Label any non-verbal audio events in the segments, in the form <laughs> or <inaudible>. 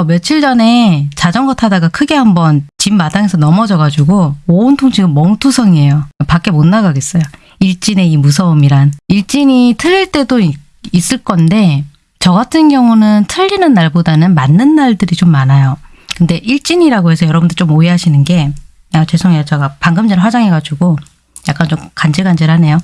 저 며칠 전에 자전거 타다가 크게 한번 집 마당에서 넘어져가지고 온통 지금 멍투성이에요. 밖에 못 나가겠어요. 일진의 이 무서움이란. 일진이 틀릴 때도 있- 있을 건데 저 같은 경우는 틀리는 날보다는 맞는 날들이 좀 많아요. 근데 일진이라고 해서 여러분들 좀 오해하시는 게 아, 죄송해요. 제가 방금 전에 화장해가지고 약간 좀 간질간질하네요.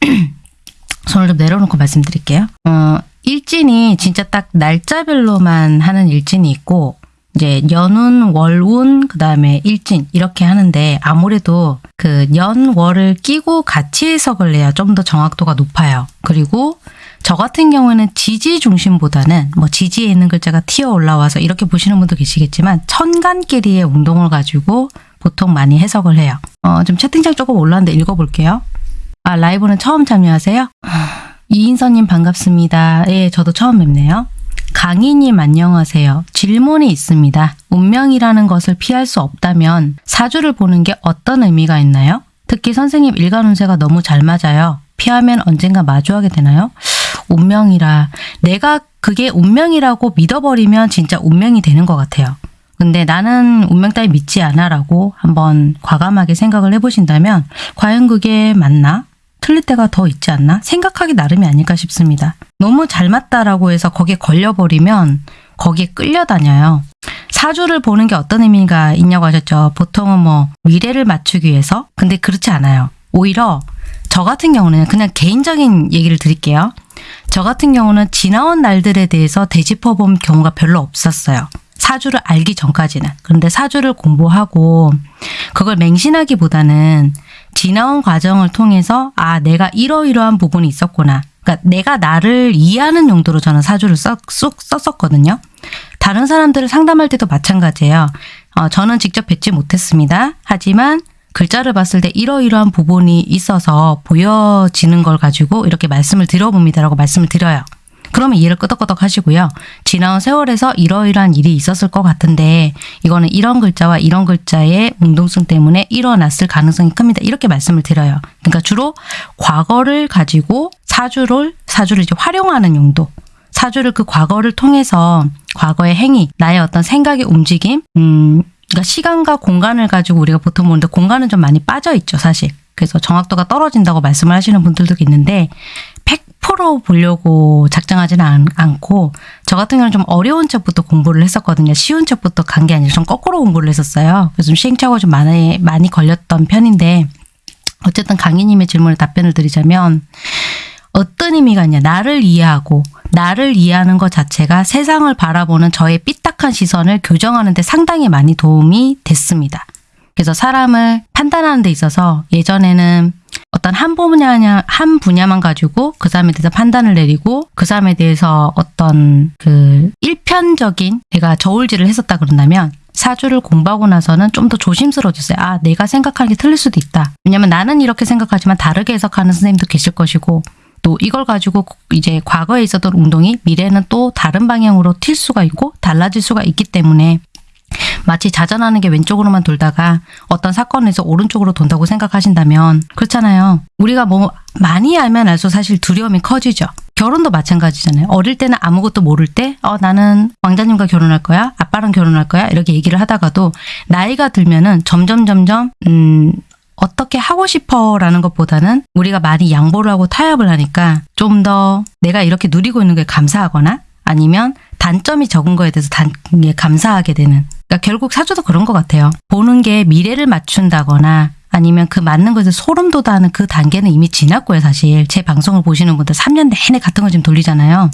<clears throat> 손을 좀 내려놓고 말씀드릴게요. 어, 일진이 진짜 딱 날짜별로만 하는 일진이 있고 이제 연운, 월운, 그 다음에 일진 이렇게 하는데 아무래도 그 연, 월을 끼고 같이 해석을 해야 좀 더 정확도가 높아요. 그리고 저 같은 경우에는 지지 중심보다는 뭐 지지에 있는 글자가 튀어 올라와서 이렇게 보시는 분도 계시겠지만 천간끼리의 운동을 가지고 보통 많이 해석을 해요. 어, 좀 채팅창 조금 올라왔는데 읽어볼게요. 아, 라이브는 처음 참여하세요? 이인선님 반갑습니다. 예, 저도 처음 뵙네요. 강희님 안녕하세요. 질문이 있습니다. 운명이라는 것을 피할 수 없다면 사주를 보는 게 어떤 의미가 있나요? 특히 선생님 일간 운세가 너무 잘 맞아요. 피하면 언젠가 마주하게 되나요? 운명이라 내가 그게 운명이라고 믿어버리면 진짜 운명이 되는 것 같아요. 근데 나는 운명 따위 믿지 않아 라고 한번 과감하게 생각을 해보신다면 과연 그게 맞나? 틀릴 때가 더 있지 않나? 생각하기 나름이 아닐까 싶습니다. 너무 잘 맞다라고 해서 거기에 걸려버리면 거기에 끌려다녀요. 사주를 보는 게 어떤 의미가 있냐고 하셨죠. 보통은 뭐 미래를 맞추기 위해서. 근데 그렇지 않아요. 오히려 저 같은 경우는 그냥 개인적인 얘기를 드릴게요. 저 같은 경우는 지나온 날들에 대해서 되짚어 본 경우가 별로 없었어요. 사주를 알기 전까지는. 그런데 사주를 공부하고 그걸 맹신하기보다는 지나온 과정을 통해서 아 내가 이러이러한 부분이 있었구나. 그러니까 내가 나를 이해하는 용도로 저는 사주를 써, 쏙 썼었거든요. 다른 사람들을 상담할 때도 마찬가지예요. 어, 저는 직접 뵙지 못했습니다. 하지만 글자를 봤을 때 이러이러한 부분이 있어서 보여지는 걸 가지고 이렇게 말씀을 드려봅니다라고 말씀을 드려요. 그러면 이해를 끄덕끄덕 하시고요. 지나온 세월에서 이러이러한 일이 있었을 것 같은데 이거는 이런 글자와 이런 글자의 운동성 때문에 일어났을 가능성이 큽니다. 이렇게 말씀을 드려요. 그러니까 주로 과거를 가지고 사주를 사주를 이제 활용하는 용도. 사주를 그 과거를 통해서 과거의 행위, 나의 어떤 생각의 움직임, 음, 그러니까 시간과 공간을 가지고 우리가 보통 보는데 공간은 좀 많이 빠져 있죠, 사실. 그래서 정확도가 떨어진다고 말씀을 하시는 분들도 있는데 100% 보려고 작정하지는 않, 않고 저 같은 경우는 좀 어려운 책부터 공부를 했었거든요. 쉬운 책부터 간 게 아니라 좀 거꾸로 공부를 했었어요. 그래서 좀 시행착오가 좀 많이, 많이 걸렸던 편인데 어쨌든 강희님의 질문에 답변을 드리자면 어떤 의미가 있냐. 나를 이해하고 나를 이해하는 것 자체가 세상을 바라보는 저의 삐딱한 시선을 교정하는 데 상당히 많이 도움이 됐습니다. 그래서 사람을 판단하는 데 있어서 예전에는 어떤 한 분야 한 분야만 가지고 그 사람에 대해서 판단을 내리고 그 사람에 대해서 어떤 그 일편적인 내가 저울질을 했었다 그런다면 사주를 공부하고 나서는 좀 더 조심스러워졌어요. 아, 내가 생각하는 게 틀릴 수도 있다. 왜냐면 나는 이렇게 생각하지만 다르게 해석하는 선생님도 계실 것이고 또 이걸 가지고 이제 과거에 있었던 운동이 미래는 또 다른 방향으로 튈 수가 있고 달라질 수가 있기 때문에 마치 자전하는 게 왼쪽으로만 돌다가 어떤 사건에서 오른쪽으로 돈다고 생각하신다면 그렇잖아요. 우리가 뭐 많이 알면 알수록 사실 두려움이 커지죠. 결혼도 마찬가지잖아요. 어릴 때는 아무것도 모를 때, 어, 나는 왕자님과 결혼할 거야? 아빠랑 결혼할 거야? 이렇게 얘기를 하다가도 나이가 들면은 점점, 점점, 음, 어떻게 하고 싶어 라는 것보다는 우리가 많이 양보를 하고 타협을 하니까 좀 더 내가 이렇게 누리고 있는 게 감사하거나 아니면 단점이 적은 거에 대해서 단, 예, 감사하게 되는. 그러니까 결국 사주도 그런 것 같아요. 보는 게 미래를 맞춘다거나 아니면 그 맞는 것에 소름 돋아하는 그 단계는 이미 지났고요, 사실. 제 방송을 보시는 분들 3년 내내 같은 거 지금 돌리잖아요.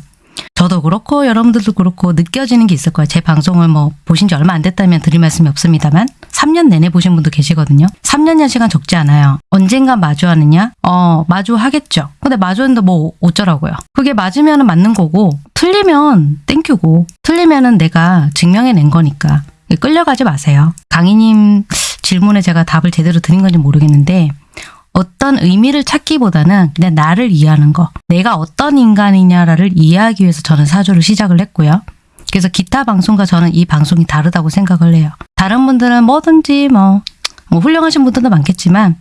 저도 그렇고 여러분들도 그렇고 느껴지는 게 있을 거예요. 제 방송을 뭐 보신 지 얼마 안 됐다면 드릴 말씀이 없습니다만 3년 내내 보신 분도 계시거든요. 3년이란 시간 적지 않아요. 언젠가 마주하느냐? 어, 마주하겠죠. 근데 마주했는데 뭐 어쩌라고요. 그게 맞으면 맞는 거고 틀리면 땡큐고 틀리면은 내가 증명해낸 거니까 끌려가지 마세요. 강희님 질문에 제가 답을 제대로 드린 건지 모르겠는데 어떤 의미를 찾기보다는 그냥 나를 이해하는 거. 내가 어떤 인간이냐를 이해하기 위해서 저는 사주를 시작을 했고요. 그래서 기타 방송과 저는 이 방송이 다르다고 생각을 해요. 다른 분들은 뭐든지 뭐, 뭐 훌륭하신 분들도 많겠지만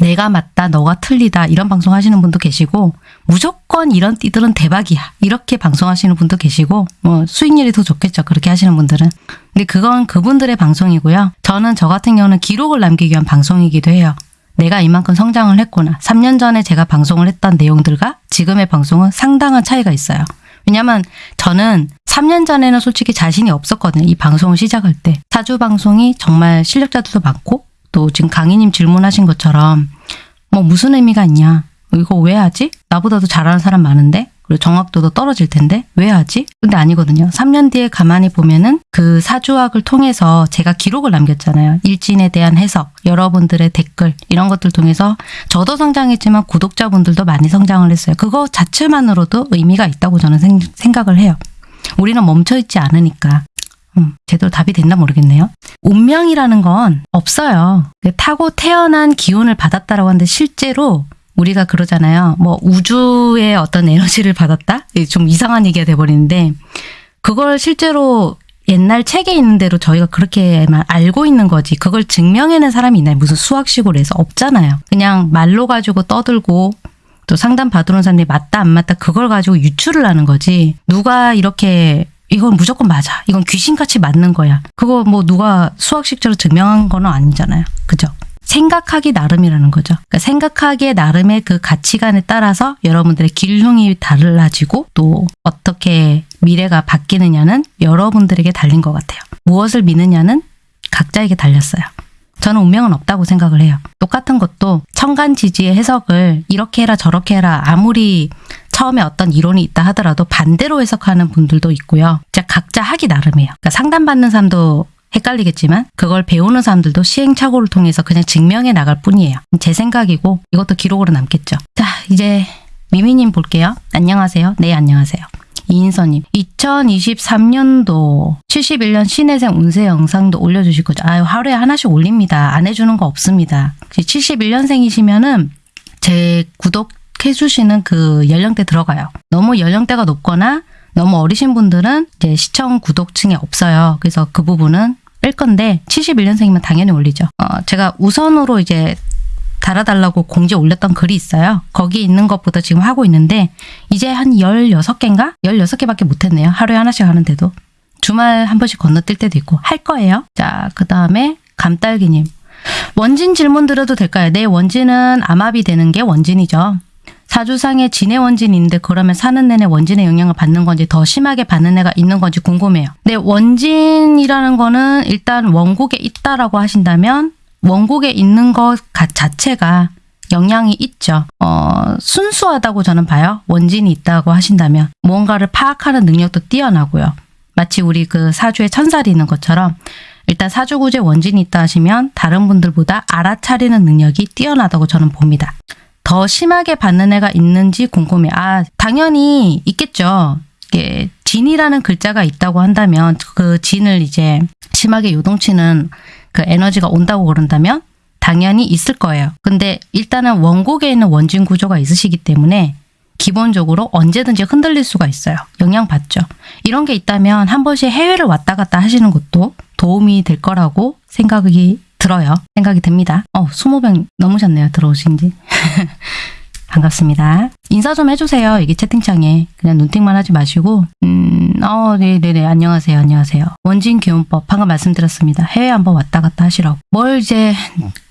내가 맞다, 너가 틀리다 이런 방송 하시는 분도 계시고 무조건 이런 띠들은 대박이야. 이렇게 방송하시는 분도 계시고 뭐 수익률이 더 좋겠죠. 그렇게 하시는 분들은. 근데 그건 그분들의 방송이고요. 저는 저 같은 경우는 기록을 남기기 위한 방송이기도 해요. 내가 이만큼 성장을 했구나. 3년 전에 제가 방송을 했던 내용들과 지금의 방송은 상당한 차이가 있어요. 왜냐면 저는 3년 전에는 솔직히 자신이 없었거든요. 이 방송을 시작할 때. 사주 방송이 정말 실력자들도 많고 또 지금 강희님 질문하신 것처럼 뭐 무슨 의미가 있냐. 이거 왜 하지? 나보다도 잘하는 사람 많은데? 그리고 정확도도 떨어질 텐데 왜 하지? 근데 아니거든요. 3년 뒤에 가만히 보면은 그 사주학을 통해서 제가 기록을 남겼잖아요. 일진에 대한 해석, 여러분들의 댓글 이런 것들 통해서 저도 성장했지만 구독자분들도 많이 성장을 했어요. 그거 자체만으로도 의미가 있다고 저는 생, 생각을 해요. 우리는 멈춰있지 않으니까. 음, 제대로 답이 됐나 모르겠네요. 운명이라는 건 없어요. 그 타고 태어난 기운을 받았다라고 하는데 실제로 우리가 그러잖아요. 뭐 우주의 어떤 에너지를 받았다? 좀 이상한 얘기가 돼버리는데 그걸 실제로 옛날 책에 있는 대로 저희가 그렇게만 알고 있는 거지 그걸 증명해낸 사람이 있나요? 무슨 수학식으로 해서 없잖아요. 그냥 말로 가지고 떠들고 또 상담 받으러 온 사람들이 맞다 안 맞다 그걸 가지고 유추를 하는 거지 누가 이렇게 이건 무조건 맞아 이건 귀신같이 맞는 거야 그거 뭐 누가 수학식적으로 증명한 건 아니잖아요 그죠? 생각하기 나름이라는 거죠. 그러니까 생각하기에 나름의 그 가치관에 따라서 여러분들의 길흉이 달라지고 또 어떻게 미래가 바뀌느냐는 여러분들에게 달린 것 같아요. 무엇을 믿느냐는 각자에게 달렸어요. 저는 운명은 없다고 생각을 해요. 똑같은 것도 청간지지의 해석을 이렇게 해라 저렇게 해라 아무리 처음에 어떤 이론이 있다 하더라도 반대로 해석하는 분들도 있고요. 진짜 각자 하기 나름이에요. 그러니까 상담받는 사람도 헷갈리겠지만 그걸 배우는 사람들도 시행착오를 통해서 그냥 증명해 나갈 뿐이에요. 제 생각이고 이것도 기록으로 남겠죠. 자 이제 미미님 볼게요. 안녕하세요. 네 안녕하세요. 이인서님 2023년도 71년 신혜생 운세 영상도 올려주실 거죠. 아유 하루에 하나씩 올립니다. 안 해주는 거 없습니다. 71년생이시면은 제 구독 해주시는 그 연령대 들어가요. 너무 연령대가 높거나 너무 어리신 분들은 이제 시청 구독층에 없어요. 그래서 그 부분은 뺄 건데 71년생이면 당연히 올리죠. 어, 제가 우선으로 이제 달아달라고 공지 올렸던 글이 있어요. 거기 있는 것보다 지금 하고 있는데 이제 한 16개인가? 16개밖에 못했네요. 하루에 하나씩 하는데도. 주말 한 번씩 건너뛸 때도 있고 할 거예요. 자, 그 다음에 감딸기님. 원진 질문 드려도 될까요? 네, 원진은 암압이 되는 게 원진이죠. 사주상에 진의 원진이 있는데 그러면 사는 내내 원진의 영향을 받는 건지 더 심하게 받는 애가 있는 건지 궁금해요. 네, 원진이라는 거는 일단 원국에 있다라고 하신다면 원국에 있는 것 자체가 영향이 있죠. 어, 순수하다고 저는 봐요. 원진이 있다고 하신다면 무언가를 파악하는 능력도 뛰어나고요. 마치 우리 그 사주에 천살이 있는 것처럼 일단 사주구제 원진이 있다 하시면 다른 분들보다 알아차리는 능력이 뛰어나다고 저는 봅니다. 더 심하게 받는 애가 있는지 궁금해. 아, 당연히 있겠죠. 이게 진이라는 글자가 있다고 한다면 그 진을 이제 심하게 요동치는 그 에너지가 온다고 그런다면 당연히 있을 거예요. 근데 일단은 원곡에 있는 원진 구조가 있으시기 때문에 기본적으로 언제든지 흔들릴 수가 있어요. 영향받죠. 이런 게 있다면 한 번씩 해외를 왔다 갔다 하시는 것도 도움이 될 거라고 생각이 들어요. 생각이 듭니다. 어, 20명 넘으셨네요. 들어오신 지. <laughs> 반갑습니다. 인사 좀 해주세요. 여기 채팅창에. 그냥 눈팅만 하지 마시고 음, 어, 네네네. 안녕하세요. 안녕하세요. 원진 기운법 방금 말씀드렸습니다. 해외 한번 왔다 갔다 하시라고. 뭘 이제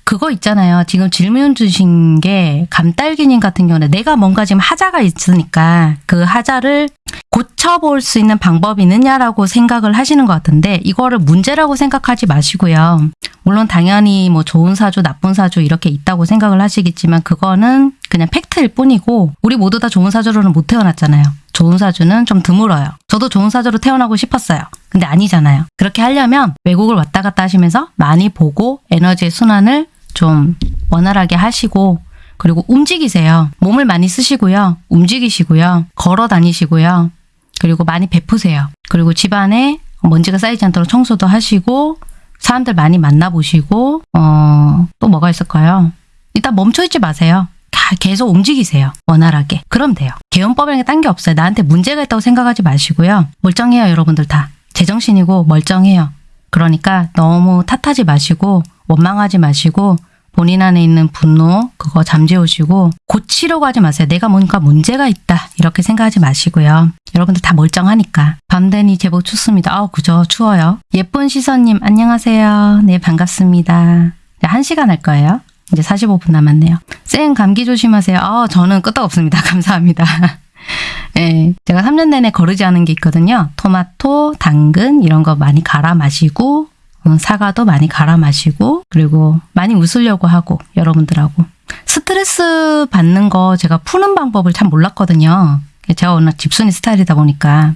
그거 있잖아요. 지금 질문 주신 게 감딸기님 같은 경우는 내가 뭔가 지금 하자가 있으니까 그 하자를 고쳐볼 수 있는 방법이 있느냐라고 생각을 하시는 것 같은데 이거를 문제라고 생각하지 마시고요. 물론 당연히 뭐 좋은 사주, 나쁜 사주 이렇게 있다고 생각을 하시겠지만 그거는 그냥 팩트일 뿐이고 우리 모두 다 좋은 사주로는 못 태어났잖아요. 좋은 사주는 좀 드물어요. 저도 좋은 사주로 태어나고 싶었어요. 근데 아니잖아요. 그렇게 하려면 외국을 왔다 갔다 하시면서 많이 보고 에너지의 순환을 좀 원활하게 하시고 그리고 움직이세요. 몸을 많이 쓰시고요. 움직이시고요. 걸어 다니시고요. 그리고 많이 베푸세요. 그리고 집안에 먼지가 쌓이지 않도록 청소도 하시고 사람들 많이 만나보시고 어, 또 뭐가 있을까요? 일단 멈춰있지 마세요. 계속 움직이세요. 원활하게. 그럼 돼요. 개헌법에는 딴게 없어요. 나한테 문제가 있다고 생각하지 마시고요. 멀쩡해요. 여러분들 다. 제정신이고 멀쩡해요. 그러니까 너무 탓하지 마시고 원망하지 마시고 본인 안에 있는 분노 그거 잠재우시고 고치려고 하지 마세요. 내가 뭔가 문제가 있다 이렇게 생각하지 마시고요. 여러분들 다 멀쩡하니까. 밤 되니 제법 춥습니다. 아우 그죠 추워요. 예쁜 시선님 안녕하세요. 네 반갑습니다. 네, 한 시간 할 거예요. 이제 45분 남았네요. 쌩 감기 조심하세요. 아 저는 끄떡없습니다. <laughs> 감사합니다. 예, 제가 3년 내내 거르지 않은 게 있거든요. 토마토, 당근 이런 거 많이 갈아 마시고 음, 사과도 많이 갈아 마시고 그리고 많이 웃으려고 하고 여러분들하고 스트레스 받는 거 제가 푸는 방법을 참 몰랐거든요. 제가 워낙 집순이 스타일이다 보니까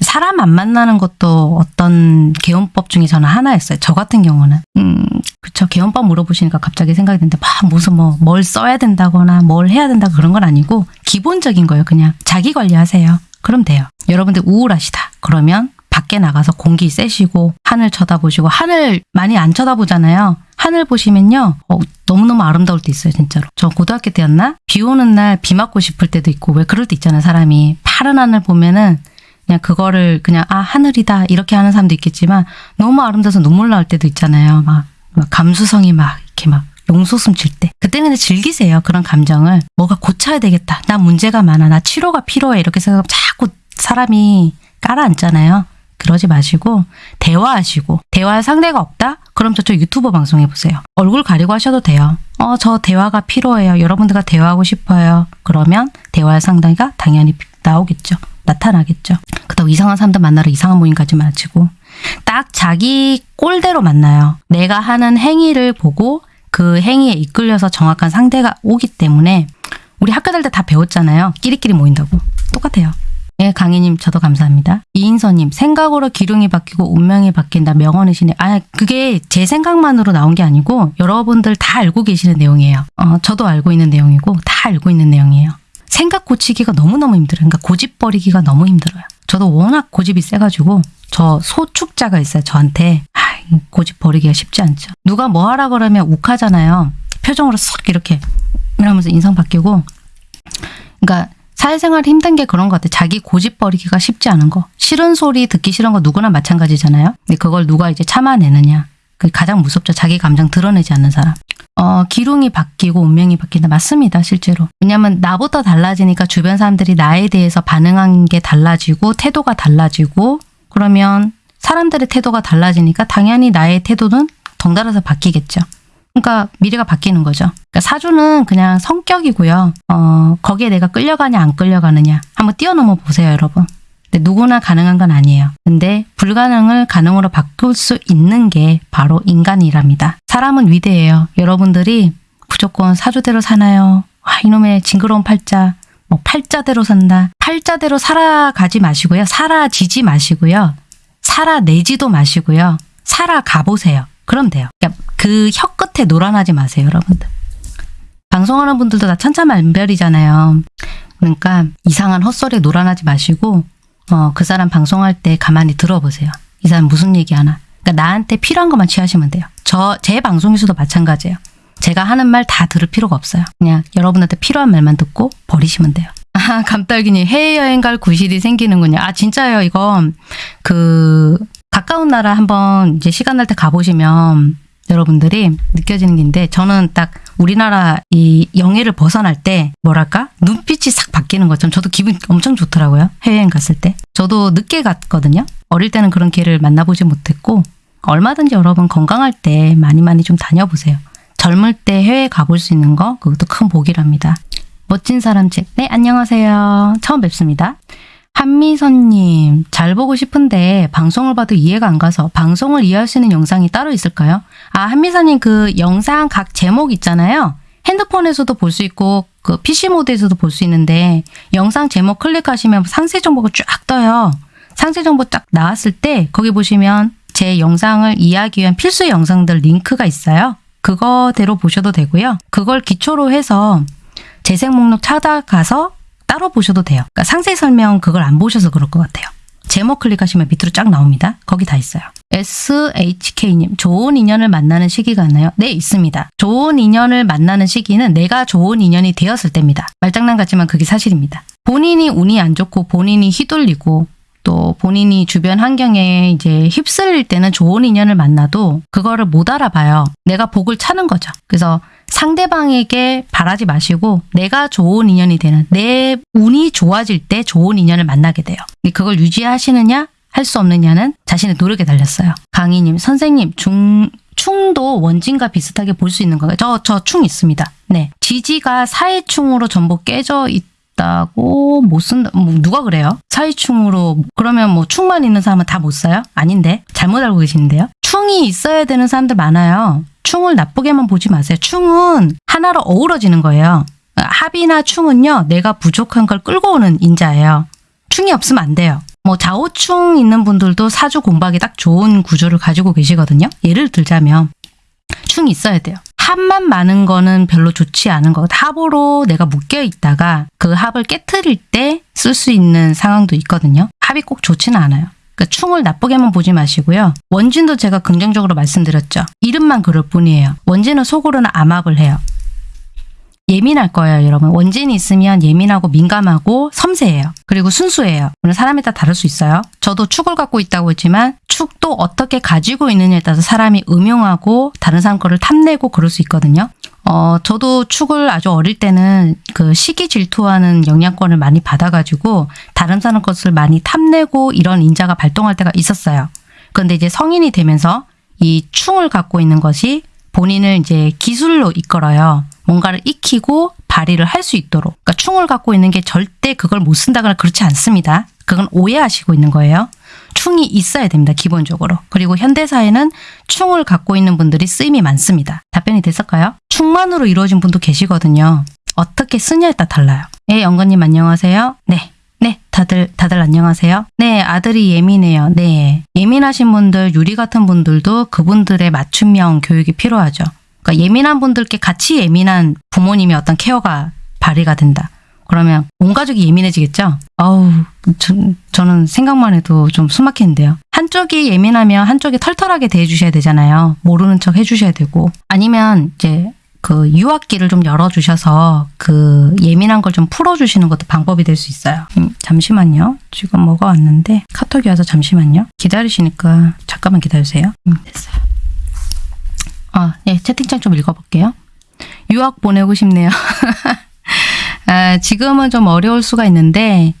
사람 안 만나는 것도 어떤 개운법 중에 저는 하나였어요. 저 같은 경우는. 음, 그쵸. 개운법 물어보시니까 갑자기 생각이 드는데, 막 무슨 뭐, 뭘 써야 된다거나 뭘 해야 된다 그런 건 아니고, 기본적인 거예요. 그냥 자기 관리하세요. 그럼 돼요. 여러분들 우울하시다. 그러면 밖에 나가서 공기 쐬시고, 하늘 쳐다보시고, 하늘 많이 안 쳐다보잖아요. 하늘 보시면요, 어, 너무너무 아름다울 때 있어요, 진짜로. 저 고등학교 때였나? 비 오는 날 비 맞고 싶을 때도 있고, 왜 그럴 때 있잖아요, 사람이. 파란 하늘 보면은 그냥 그거를 그냥 아 하늘이다 이렇게 하는 사람도 있겠지만 너무 아름다워서 눈물 나올 때도 있잖아요. 막, 막 감수성이 막 이렇게 막 용솟음 칠 때. 그때는 그냥 즐기세요. 그런 감정을. 뭐가 고쳐야 되겠다. 나 문제가 많아. 나 치료가 필요해. 이렇게 생각하면 자꾸 사람이 깔아앉잖아요. 그러지 마시고 대화하시고 대화할 상대가 없다? 그럼 저쪽 유튜버 방송 해 보세요. 얼굴 가리고 하셔도 돼요. 어, 저 대화가 필요해요. 여러분들과 대화하고 싶어요. 그러면 대화할 상대가 당연히 나오겠죠. 나타나겠죠. 그렇다고 이상한 사람들 만나러 이상한 모임 가지 마시고 딱 자기 꼴대로 만나요. 내가 하는 행위를 보고 그 행위에 이끌려서 정확한 상대가 오기 때문에 우리 학교 다닐 때 다 배웠잖아요. 끼리끼리 모인다고. 똑같아요. 예, 강희님 저도 감사합니다. 이인서님 생각으로 기둥이 바뀌고 운명이 바뀐다 명언이시네. 아 그게 제 생각만으로 나온 게 아니고 여러분들 다 알고 계시는 내용이에요. 어, 저도 알고 있는 내용이고 다 알고 있는 내용이에요. 생각 고치기가 너무너무 힘들어요. 그러니까 고집 버리기가 너무 힘들어요. 저도 워낙 고집이 세가지고 저 소축자가 있어요. 저한테 아, 고집 버리기가 쉽지 않죠. 누가 뭐 하라 그러면 욱하잖아요. 표정으로 싹 이렇게 이러면서 인상 바뀌고 그러니까 사회생활 힘든 게 그런 것 같아요. 자기 고집 버리기가 쉽지 않은 거. 싫은 소리 듣기 싫은 거 누구나 마찬가지잖아요. 근데 그걸 누가 이제 참아내느냐. 가장 무섭죠. 자기 감정 드러내지 않는 사람. 어, 기lun이 바뀌고 운명이 바뀐다. 맞습니다. 실제로. 왜냐면 나부터 달라지니까 주변 사람들이 나에 대해서 반응한 게 달라지고 태도가 달라지고 그러면 사람들의 태도가 달라지니까 당연히 나의 태도는 덩달아서 바뀌겠죠. 그러니까 미래가 바뀌는 거죠. 그러니까 사주는 그냥 성격이고요. 어, 거기에 내가 끌려가냐 안 끌려가느냐 한번 뛰어넘어 보세요, 여러분. 근데 누구나 가능한 건 아니에요. 근데 불가능을 가능으로 바꿀 수 있는 게 바로 인간이랍니다. 사람은 위대해요. 여러분들이 무조건 사주대로 사나요? 와, 이놈의 징그러운 팔자. 뭐 팔자대로 산다. 팔자대로 살아가지 마시고요. 살아지지 마시고요. 살아내지도 마시고요. 살아가 보세요. 그럼 돼요. 그러니까 그혀 끝에 놀아나지 마세요, 여러분들. 방송하는 분들도 다 천차만별이잖아요. 그러니까 이상한 헛소리에 놀아나지 마시고 어, 그 사람 방송할 때 가만히 들어보세요. 이 사람 무슨 얘기하나. 그러니까 나한테 필요한 것만 취하시면 돼요. 저 제 방송에서도 마찬가지예요. 제가 하는 말 다 들을 필요가 없어요. 그냥 여러분한테 필요한 말만 듣고 버리시면 돼요. 아, <laughs> 감딸기님 해외여행 갈 구실이 생기는군요. 아 진짜요. 이거 그 가까운 나라 한번 이제 시간 날 때 가보시면 여러분들이 느껴지는 게인데 저는 딱 우리나라 이 영해를 벗어날 때 뭐랄까? 눈빛이 싹 바뀌는 것처럼 저도 기분 엄청 좋더라고요 해외여행 갔을 때. 저도 늦게 갔거든요. 어릴 때는 그런 기회를 만나보지 못했고 얼마든지 여러분 건강할 때 많이 많이 좀 다녀보세요. 젊을 때 해외 가볼 수 있는 거 그것도 큰 복이랍니다. 멋진 사람 책 네 안녕하세요. 처음 뵙습니다 한미선님, 잘 보고 싶은데 방송을 봐도 이해가 안 가서 방송을 이해할 수 있는 영상이 따로 있을까요? 아, 한미선님 그 영상 각 제목 있잖아요. 핸드폰에서도 볼 수 있고 그 PC 모드에서도 볼 수 있는데 영상 제목 클릭하시면 상세 정보가 쫙 떠요. 상세 정보 딱 나왔을 때 거기 보시면 제 영상을 이해하기 위한 필수 영상들 링크가 있어요. 그거대로 보셔도 되고요. 그걸 기초로 해서 재생 목록 찾아가서 따로 보셔도 돼요. 그러니까 상세 설명 그걸 안 보셔서 그럴 것 같아요. 제목 클릭하시면 밑으로 쫙 나옵니다. 거기 다 있어요. SHK님, 좋은 인연을 만나는 시기가 있나요? 네, 있습니다. 좋은 인연을 만나는 시기는 내가 좋은 인연이 되었을 때입니다. 말장난 같지만 그게 사실입니다. 본인이 운이 안 좋고 본인이 휘둘리고 또 본인이 주변 환경에 이제 휩쓸릴 때는 좋은 인연을 만나도 그거를 못 알아봐요. 내가 복을 차는 거죠. 그래서 상대방에게 바라지 마시고 내가 좋은 인연이 되는 내 운이 좋아질 때 좋은 인연을 만나게 돼요. 그걸 유지하시느냐 할 수 없느냐는 자신의 노력에 달렸어요. 강희님 선생님 중 충도 원진과 비슷하게 볼 수 있는 거예요. 저 저 충 있습니다. 네 지지가 사해충으로 전부 깨져 있다고 못 쓴다. 뭐 누가 그래요? 사해충으로 그러면 뭐 충만 있는 사람은 다 못 써요? 아닌데 잘못 알고 계시는데요. 충이 있어야 되는 사람들 많아요. 충을 나쁘게만 보지 마세요. 충은 하나로 어우러지는 거예요. 합이나 충은요, 내가 부족한 걸 끌고 오는 인자예요. 충이 없으면 안 돼요. 뭐 좌우충 있는 분들도 사주 공부하기 딱 좋은 구조를 가지고 계시거든요. 예를 들자면 충이 있어야 돼요. 합만 많은 거는 별로 좋지 않은 거. 합으로 내가 묶여 있다가 그 합을 깨트릴 때 쓸 수 있는 상황도 있거든요. 합이 꼭 좋지는 않아요. 그러니까 충을 나쁘게만 보지 마시고요. 원진도 제가 긍정적으로 말씀드렸죠. 이름만 그럴 뿐이에요. 원진은 속으로는 암합을 해요. 예민할 거예요, 여러분. 원진이 있으면 예민하고 민감하고 섬세해요. 그리고 순수해요. 물론 사람에 따라 다를 수 있어요. 저도 축을 갖고 있다고 했지만 축도 어떻게 가지고 있느냐에 따라서 사람이 음용하고 다른 사람 거를 탐내고 그럴 수 있거든요. 어, 저도 축을 아주 어릴 때는 그 시기 질투하는 영향권을 많이 받아가지고 다른 사람 것을 많이 탐내고 이런 인자가 발동할 때가 있었어요. 그런데 이제 성인이 되면서 이 충을 갖고 있는 것이 본인을 이제 기술로 이끌어요. 뭔가를 익히고 발휘를 할 수 있도록. 그러니까 충을 갖고 있는 게 절대 그걸 못 쓴다거나 그렇지 않습니다. 그건 오해하시고 있는 거예요. 충이 있어야 됩니다. 기본적으로. 그리고 현대사회는 충을 갖고 있는 분들이 쓰임이 많습니다. 답변이 됐을까요? 충만으로 이루어진 분도 계시거든요. 어떻게 쓰냐에 따라 달라요. 예, 영건님 안녕하세요. 네. 네, 다들, 다들 안녕하세요. 네, 아들이 예민해요. 네. 예민하신 분들, 유리 같은 분들도 그분들의 맞춤형 교육이 필요하죠. 그러니까 예민한 분들께 같이 예민한 부모님의 어떤 케어가 발휘가 된다. 그러면 온 가족이 예민해지겠죠? 아우, 저, 저는 생각만 해도 좀 숨막히는데요. 한쪽이 예민하면 한쪽이 털털하게 대해주셔야 되잖아요. 모르는 척 해주셔야 되고. 아니면 이제 그 유학기를 좀 열어주셔서 그 예민한 걸 좀 풀어주시는 것도 방법이 될 수 있어요. 음, 잠시만요. 지금 뭐가 왔는데 카톡이 와서 잠시만요. 기다리시니까 잠깐만 기다리세요. 음, 됐어요. 아, 네, 채팅창 좀 읽어볼게요. 유학 보내고 싶네요. <laughs> 아, 지금은 좀 어려울 수가 있는데,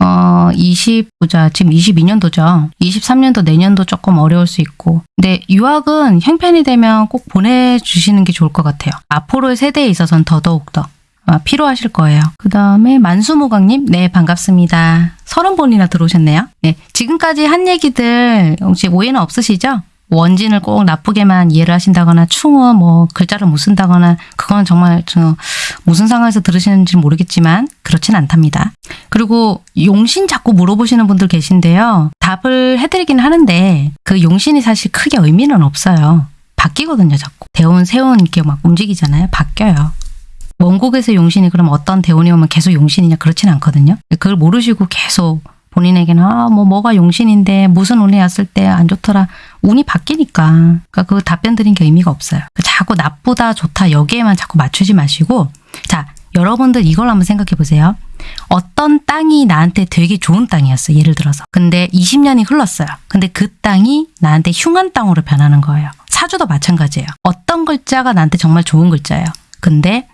어, 20, 보자. 지금 22년도죠. 23년도 내년도 조금 어려울 수 있고. 근데 유학은 형편이 되면 꼭 보내주시는 게 좋을 것 같아요. 앞으로의 세대에 있어서는 더더욱 더. 아, 필요하실 거예요. 그 다음에 만수무강님, 네, 반갑습니다. 서른 번이나 들어오셨네요. 네, 지금까지 한 얘기들 혹시 오해는 없으시죠? 원진을 꼭 나쁘게만 이해를 하신다거나 충은 뭐 글자를 못 쓴다거나 그건 정말 저 무슨 상황에서 들으시는지 모르겠지만 그렇진 않답니다. 그리고 용신 자꾸 물어보시는 분들 계신데요. 답을 해드리긴 하는데 그 용신이 사실 크게 의미는 없어요. 바뀌거든요, 자꾸. 대운, 세운 이렇게 막 움직이잖아요. 바뀌어요. 원곡에서 용신이 그럼 어떤 대운이 오면 계속 용신이냐 그렇진 않거든요. 그걸 모르시고 계속 본인에게는 아, 뭐 뭐가 용신인데 무슨 운이 왔을 때 안 좋더라. 운이 바뀌니까. 그러니까 그 답변 드린 게 의미가 없어요. 자꾸 나쁘다, 좋다 여기에만 자꾸 맞추지 마시고 자, 여러분들 이걸 한번 생각해 보세요. 어떤 땅이 나한테 되게 좋은 땅이었어. 예를 들어서. 근데 20년이 흘렀어요. 근데 그 땅이 나한테 흉한 땅으로 변하는 거예요. 사주도 마찬가지예요. 어떤 글자가 나한테 정말 좋은 글자예요. 근데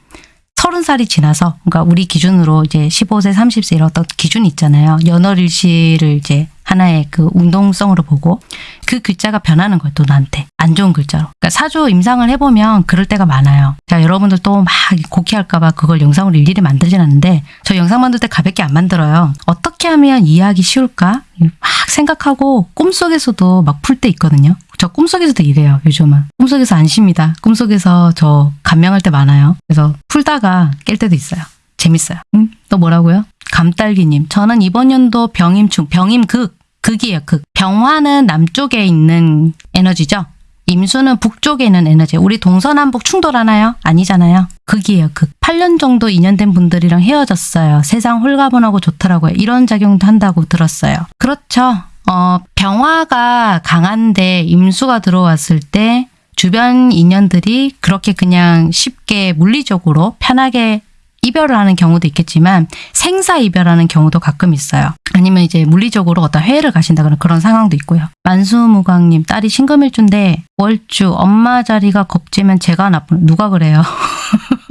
서른 살이 지나서, 그러니까 우리 기준으로 이제 15세, 30세 이런 어떤 기준이 있잖아요. 연월일시를 이제 하나의 그 운동성으로 보고 그 글자가 변하는 거예요. 또 나한테. 안 좋은 글자로. 그러니까 사주 임상을 해보면 그럴 때가 많아요. 자, 여러분들 또막 곡해할까 봐 그걸 영상으로 일일이 만들진 않는데 저 영상 만들 때 가볍게 안 만들어요. 어떻게 하면 이해하기 쉬울까? 막 생각하고 꿈속에서도 막 풀 때 있거든요. 저 꿈속에서 도 이래요, 요즘은. 꿈속에서 안 쉽니다. 꿈속에서 저 감명할 때 많아요. 그래서 풀다가 깰 때도 있어요. 재밌어요. 응? 또 뭐라고요? 감딸기님. 저는 이번 연도 병임충, 병임극, 극이에요, 극. 병화는 남쪽에 있는 에너지죠? 임수는 북쪽에 있는 에너지. 우리 동서남북 충돌하나요? 아니잖아요. 극이에요, 극. 8년 정도 인연된 분들이랑 헤어졌어요. 세상 홀가분하고 좋더라고요. 이런 작용도 한다고 들었어요. 그렇죠. 어, 병화가 강한데 임수가 들어왔을 때 주변 인연들이 그렇게 그냥 쉽게 물리적으로 편하게 이별을 하는 경우도 있겠지만 생사 이별하는 경우도 가끔 있어요. 아니면 이제 물리적으로 어떤 해외를 가신다거나 그런 상황도 있고요. 만수무강님 딸이 신금일주인데 월주 엄마 자리가 겁지면 제가 나쁜 누가 그래요? <laughs>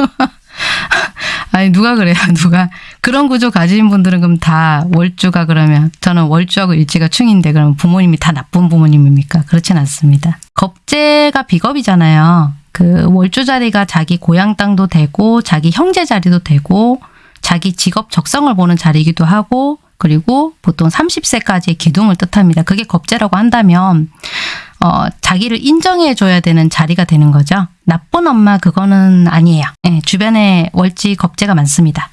아니 누가 그래요? <laughs> 누가? 그런 구조 가진 분들은 그럼 다 월주가 그러면 저는 월주하고 일지가 충인데 그러면 부모님이 다 나쁜 부모님입니까? 그렇진 않습니다. 겁재가 비겁이잖아요. 그 월주 자리가 자기 고향 땅도 되고 자기 형제 자리도 되고 자기 직업 적성을 보는 자리이기도 하고 그리고 보통 30세까지의 기둥을 뜻합니다 그게 겁재라고 한다면 어, 자기를 인정해 줘야 되는 자리가 되는 거죠. 나쁜 엄마 그거는 아니에요. 예, 주변에 월지 겁재가 많습니다.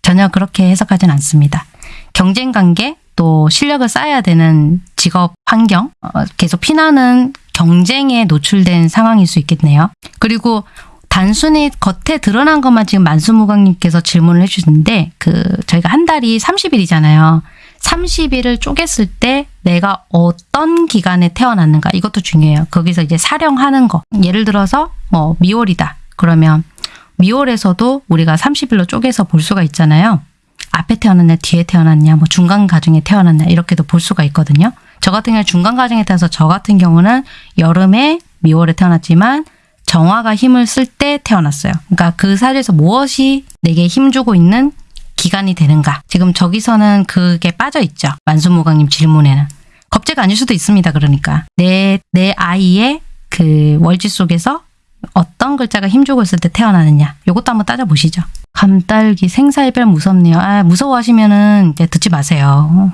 전혀 그렇게 해석하진 않습니다. 경쟁 관계 또 실력을 쌓아야 되는 직업 환경 어, 계속 피나는 경쟁에 노출된 상황일 수 있겠네요. 그리고 단순히 겉에 드러난 것만 지금 만수무강님께서 질문을 해주시는데 그 저희가 한 달이 30일이잖아요. 30일을 쪼갰을 때 내가 어떤 기간에 태어났는가 이것도 중요해요. 거기서 이제 사령하는 거. 예를 들어서 뭐 미월이다. 그러면 미월에서도 우리가 30일로 쪼개서 볼 수가 있잖아요. 앞에 태어났냐 뒤에 태어났냐 뭐 중간 가정에 태어났냐 이렇게도 볼 수가 있거든요. 저 같은 경우 중간 가정에 태어나서 저 같은 경우는 여름에 미월에 태어났지만 정화가 힘을 쓸 때 태어났어요. 그러니까 그 사주에서 무엇이 내게 힘주고 있는 기간이 되는가. 지금 저기서는 그게 빠져 있죠. 만수무강님 질문에는. 겁재가 아닐 수도 있습니다. 그러니까. 내, 내 아이의 그 월지 속에서 어떤 글자가 힘주고 있을 때 태어나느냐. 요것도 한번 따져보시죠. 감딸기 생사이별 무섭네요. 아, 무서워하시면은 듣지 마세요.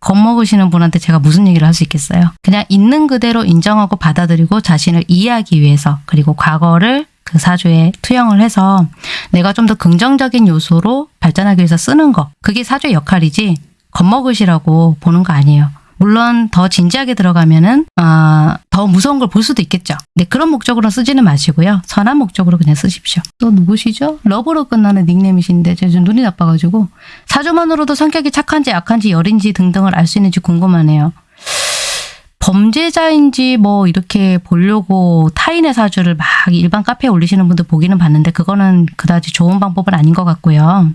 겁먹으시는 분한테 제가 무슨 얘기를 할 수 있겠어요. 그냥 있는 그대로 인정하고 받아들이고 자신을 이해하기 위해서 그리고 과거를 그 사주에 투영을 해서 내가 좀 더 긍정적인 요소로 발전하기 위해서 쓰는 거. 그게 사주의 역할이지 겁먹으시라고 보는 거 아니에요. 물론 더 진지하게 들어가면은 아, 더 무서운 걸 볼 수도 있겠죠. 근데 그런 목적으로 쓰지는 마시고요. 선한 목적으로 그냥 쓰십시오. 또 누구시죠? 러브로 끝나는 닉네임이신데 제가 좀 눈이 나빠가지고 사주만으로도 성격이 착한지 약한지 열인지 등등을 알 수 있는지 궁금하네요. 범죄자인지 뭐 이렇게 보려고 타인의 사주를 막 일반 카페에 올리시는 분들 보기는 봤는데 그거는 그다지 좋은 방법은 아닌 것 같고요.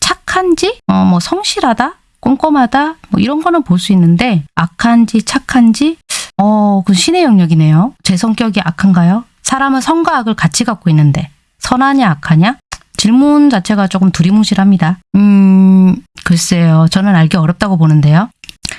착한지, 어, 뭐 성실하다, 꼼꼼하다, 뭐 이런 거는 볼 수 있는데 악한지 착한지, 어, 그 신의 영역이네요. 제 성격이 악한가요? 사람은 선과 악을 같이 갖고 있는데 선하냐 악하냐? 질문 자체가 조금 두리뭉실합니다. 음, 글쎄요. 저는 알기 어렵다고 보는데요.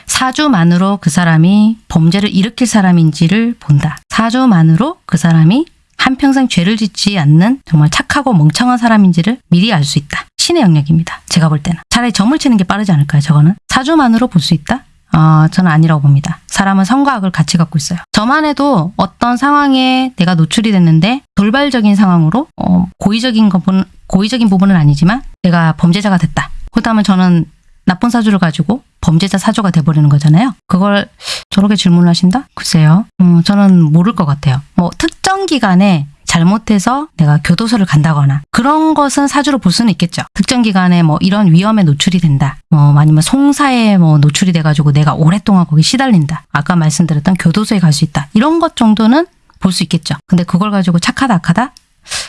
사주만으로 그 사람이 범죄를 일으킬 사람인지를 본다. 사주만으로 그 사람이 한평생 죄를 짓지 않는 정말 착하고 멍청한 사람인지를 미리 알 수 있다. 신의 영역입니다. 제가 볼 때는. 차라리 점을 치는 게 빠르지 않을까요? 저거는. 사주만으로 볼 수 있다? 어, 저는 아니라고 봅니다. 사람은 선과 악을 같이 갖고 있어요. 저만 해도 어떤 상황에 내가 노출이 됐는데 돌발적인 상황으로 어, 고의적인 부분, 고의적인 부분은 아니지만 내가 범죄자가 됐다. 그렇다면 저는 나쁜 사주를 가지고 범죄자 사주가 돼버리는 거잖아요. 그걸 저렇게 질문을 하신다? 글쎄요. 음, 저는 모를 것 같아요. 뭐 특 정 기간에 잘못해서 내가 교도소를 간다거나 그런 것은 사주로 볼 수는 있겠죠. 특정 기간에 뭐 이런 위험에 노출이 된다. 뭐 아니면 송사에 뭐 노출이 돼가지고 내가 오랫동안 거기 시달린다. 아까 말씀드렸던 교도소에 갈 수 있다. 이런 것 정도는 볼 수 있겠죠. 근데 그걸 가지고 착하다 악하다?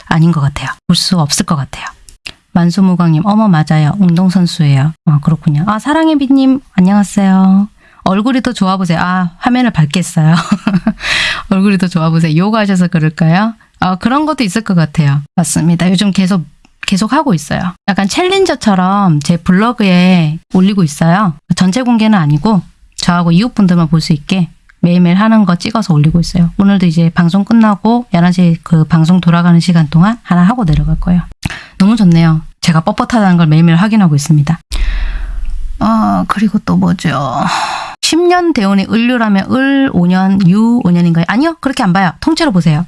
아닌 것 같아요. 볼 수 없을 것 같아요. 만수무광님, 어머 맞아요. 운동선수예요. 아 그렇군요. 아 사랑의 빛님 안녕하세요. 얼굴이 더 좋아 보세요. 아 화면을 밝겠어요. <laughs> 얼굴이 더 좋아 보세요. 요가 하셔서 그럴까요? 아 그런 것도 있을 것 같아요. 맞습니다. 요즘 계속 계속 하고 있어요. 약간 챌린저처럼 제 블로그에 올리고 있어요. 전체 공개는 아니고 저하고 이웃분들만 볼 수 있게 매일매일 하는 거 찍어서 올리고 있어요. 오늘도 이제 방송 끝나고 11시 그 방송 돌아가는 시간 동안 하나 하고 내려갈 거예요. 너무 좋네요. 제가 뻣뻣하다는 걸 매일매일 확인하고 있습니다. 아, 그리고 또 뭐죠? 10년 대운이 을류라면 을 5년, 유 5년인가요? 아니요. 그렇게 안 봐요. 통째로 보세요.